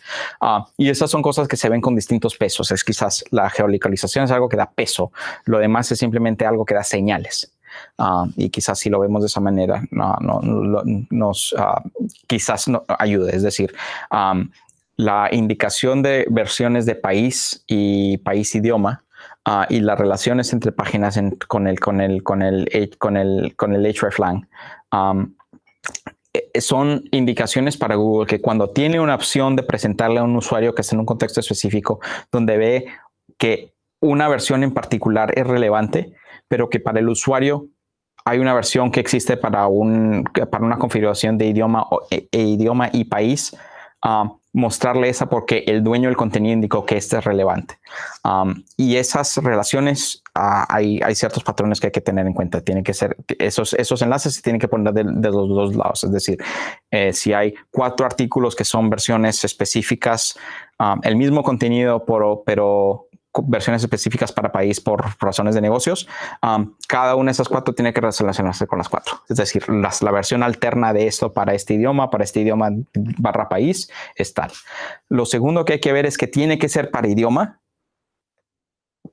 Uh, y esas son cosas que se ven con distintos pesos. Es quizás la geolocalización es algo que da peso, lo demás es simplemente algo que da señales. Uh, y quizás si lo vemos de esa manera, no, no, no nos uh, quizás ayude. Es decir, la indicación de versiones de país y país idioma uh, y las relaciones entre páginas con el con el con el con el con el hreflang eh, son indicaciones para Google que cuando tiene una opción de presentarle a un usuario que está en un contexto específico donde ve que una versión en particular es relevante, pero que para el usuario hay una versión que existe para, un, para una configuración de idioma, e, e idioma y país, mostrarle esa porque el dueño del contenido indicó que este es relevante. Um, y esas relaciones, uh, hay, hay, ciertos patrones que hay que tener en cuenta. Tienen que ser, esos, esos enlaces se tienen que poner de, de los dos lados. Es decir, eh, si hay cuatro artículos que son versiones específicas, um, el mismo contenido, pero, pero versiones específicas para país por razones de negocios, cada una de esas cuatro tiene que relacionarse con las cuatro. Es decir, la versión alterna de esto para este idioma, para este idioma barra país, es tal. Lo segundo que hay que ver es que tiene que ser para idioma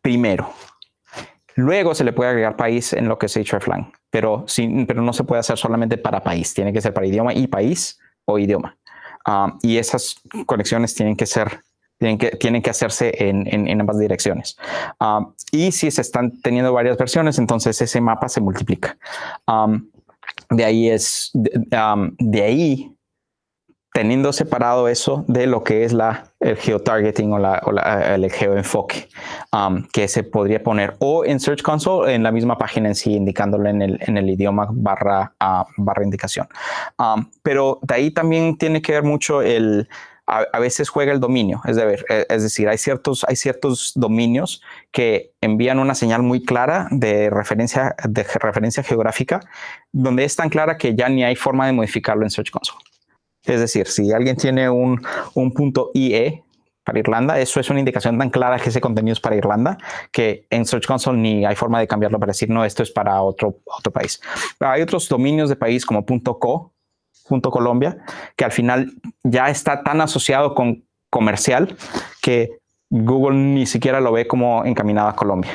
primero. Luego se le puede agregar país en lo que es hreflang, pero, sin, pero no se puede hacer solamente para país. Tiene que ser para idioma y país o idioma. Um, y esas conexiones tienen que ser tienen que, tienen que hacerse en, en, ambas direcciones. Um, y si se están teniendo varias versiones, entonces ese mapa se multiplica. Um, de ahí es, um, de ahí, teniendo separado eso de lo que es la, el geotargeting o, la, o la, el geoenfoque, que se podría poner o en Search Console en la misma página en sí, indicándolo en el, en el idioma barra, uh, barra indicación. pero de ahí también tiene que ver mucho el a, veces juega el dominio. Es, de eh, es decir, hay ciertos, dominios que envían una señal muy clara de referencia, geográfica, donde es tan clara que ya ni hay forma de modificarlo en Search Console. Es decir, si alguien tiene un, un punto IE para Irlanda. Eso es una indicación tan clara que ese contenido es para Irlanda que en Search Console ni hay forma de cambiarlo para decir, no, esto es para otro, otro país. hay otros dominios de país como .co, Colombia, que al final ya está tan asociado con comercial que Google ni siquiera lo ve como encaminado a Colombia.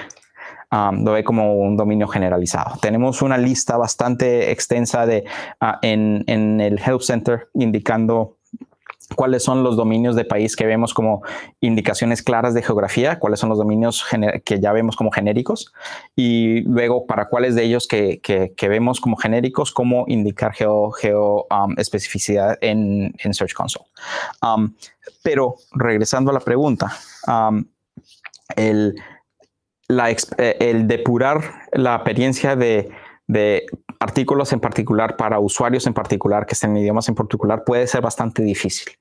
Um, lo ve como un dominio generalizado. Tenemos una lista bastante extensa de, uh, en, en el Help Center indicando cuáles son los dominios de país que vemos como indicaciones claras de geografía, cuáles son los dominios que ya vemos como genéricos y luego para cuáles de ellos que, que, vemos como genéricos, cómo indicar geo, geo um, en, en, Search Console. Um, pero regresando a la pregunta, um, el, la, eh, el depurar la experiencia de, de artículos en particular para usuarios en particular que estén en idiomas en particular puede ser bastante difícil.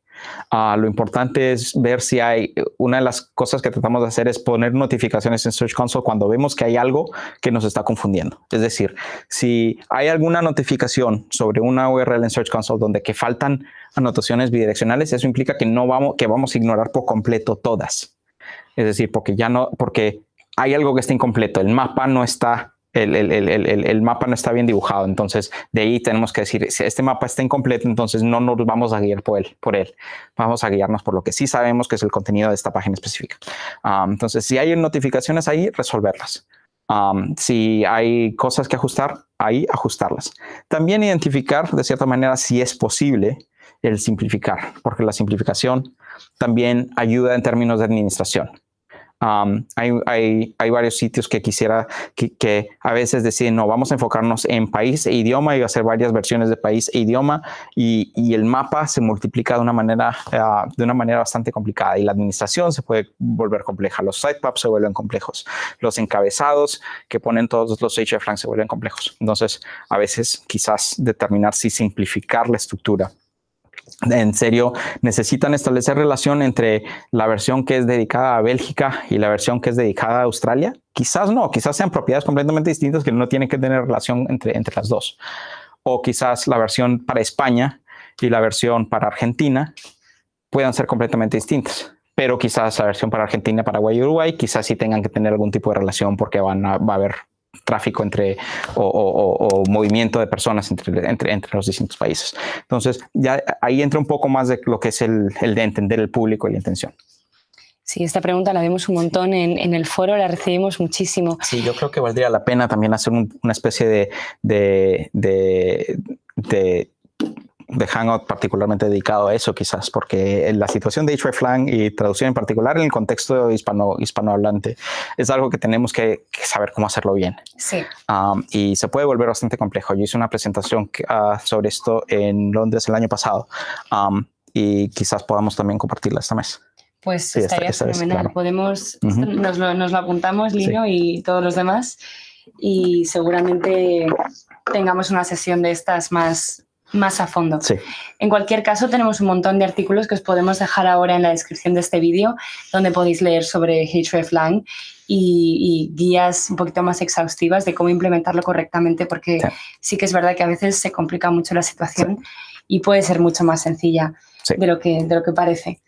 Ah, lo importante es ver si hay, una de las cosas que tratamos de hacer es poner notificaciones en Search Console cuando vemos que hay algo que nos está confundiendo. Es decir, si hay alguna notificación sobre una URL en Search Console donde que faltan anotaciones bidireccionales, eso implica que no vamos, que vamos a ignorar por completo todas. Es decir, porque ya no, porque hay algo que está incompleto, el mapa no está el, el, el, el, mapa no está bien dibujado. Entonces, de ahí tenemos que decir, si este mapa está incompleto, entonces no nos vamos a guiar por él, por él. Vamos a guiarnos por lo que sí sabemos que es el contenido de esta página específica. Um, entonces, si hay notificaciones ahí, resolverlas. Um, si hay cosas que ajustar, ahí ajustarlas. También identificar, de cierta manera, si es posible el simplificar, porque la simplificación también ayuda en términos de administración hay, hay, hay, varios sitios que quisiera que, a veces deciden, no, vamos a enfocarnos en país e idioma y hacer varias versiones de país e idioma y, y el mapa se multiplica de una, manera, ah, de una manera bastante complicada y la administración se puede volver compleja. Los sitemaps se vuelven complejos. Los encabezados que ponen todos los hreflang se vuelven complejos. Entonces, a veces quizás determinar si simplificar la estructura en serio necesitan establecer relación entre la versión que es dedicada a Bélgica y la versión que es dedicada a Australia? Quizás no, quizás sean propiedades completamente distintas que no tienen que tener relación entre, entre las dos. O quizás la versión para España y la versión para Argentina puedan ser completamente distintas. Pero quizás la versión para Argentina, Paraguay y Uruguay quizás sí tengan que tener algún tipo de relación porque van a, va a haber tráfico entre o, movimiento de personas entre, entre, entre, los distintos países. Entonces, ya ahí entra un poco más de lo que es el, el de entender el público y la intención. Sí, esta pregunta la vemos un montón en, en, el foro, la recibimos muchísimo. Sí, yo creo que valdría la pena también hacer una especie de, de, de, de de Hangout particularmente dedicado a eso quizás, porque la situación de hreflang y traducción en particular en el contexto hispano, hispanohablante es algo que tenemos que, saber cómo hacerlo bien. Sí. Um, y se puede volver bastante complejo. Yo hice una presentación uh, sobre esto en Londres el año pasado um, y quizás podamos también compartirla esta mes. Pues estaría fenomenal. Podemos, nos, lo, nos, lo, apuntamos, Lino, y todos los demás, y seguramente tengamos una sesión de estas más más a fondo. Sí. En cualquier caso, tenemos un montón de artículos que os podemos dejar ahora en la descripción de este vídeo, donde podéis leer sobre hreflang y, y, guías un poquito más exhaustivas de cómo implementarlo correctamente, porque sí, que es verdad que a veces se complica mucho la situación y puede ser mucho más sencilla de, lo que, de lo que parece.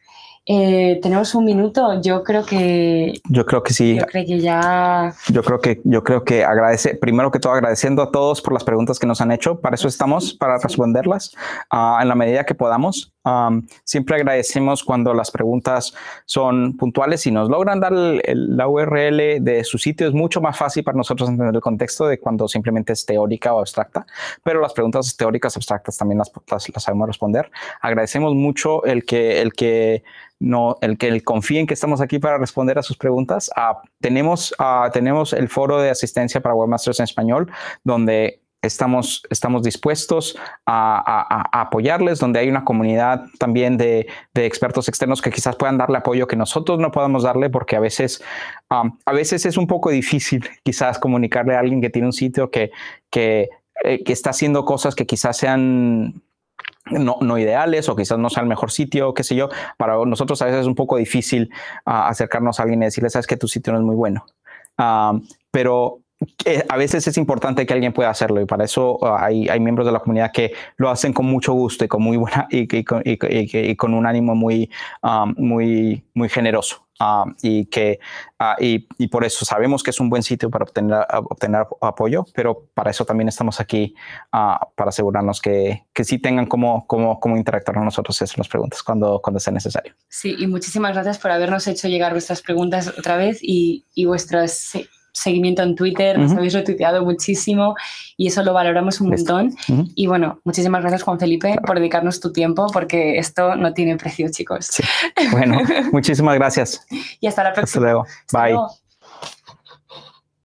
Eh, tenemos un minuto. Yo creo que. Yo creo que sí. Yo creo que ya. Yo creo que, yo creo que agradece, primero que todo, agradeciendo a todos por las preguntas que nos han hecho. Para eso estamos, para responderlas uh, en la medida que podamos. Um, siempre agradecemos cuando las preguntas son puntuales y nos logran dar el, la URL de su sitio. Es mucho más fácil para nosotros entender el contexto de cuando simplemente es teórica o abstracta, pero las preguntas teóricas abstractas también las, las, las sabemos responder. Agradecemos mucho el que, el que no, el que el confíen que estamos aquí para responder a sus preguntas. Uh, tenemos, uh, tenemos el foro de asistencia para webmasters en español, donde estamos, estamos dispuestos a, a, apoyarles, donde hay una comunidad también de, expertos externos que quizás puedan darle apoyo que nosotros no podamos darle, porque a veces, a veces es un poco difícil quizás comunicarle a alguien que tiene un sitio que, que, eh, que está haciendo cosas que quizás sean no, no, ideales o quizás no sea el mejor sitio, qué sé yo. Para nosotros a veces es un poco difícil uh, acercarnos a alguien y decirle, sabes que tu sitio no es muy bueno. Pero a veces es importante que alguien pueda hacerlo y para eso uh, hay, hay, miembros de la comunidad que lo hacen con mucho gusto y con muy buena y, y, con un ánimo muy, muy, muy generoso. Um, y que uh, y, por eso sabemos que es un buen sitio para obtener, obtener apoyo, pero para eso también estamos aquí uh, para asegurarnos que, que sí tengan cómo, cómo, cómo interactuar con nosotros y hacer las preguntas cuando, cuando sea necesario. Sí, y muchísimas gracias por habernos hecho llegar vuestras preguntas otra vez y, y vuestras seguimiento en Twitter, nos habéis retuiteado muchísimo y eso lo valoramos un montón. Y bueno, muchísimas gracias Juan Felipe por dedicarnos tu tiempo porque esto no tiene precio, chicos. Bueno, muchísimas gracias. Y hasta la próxima. Hasta luego. Bye.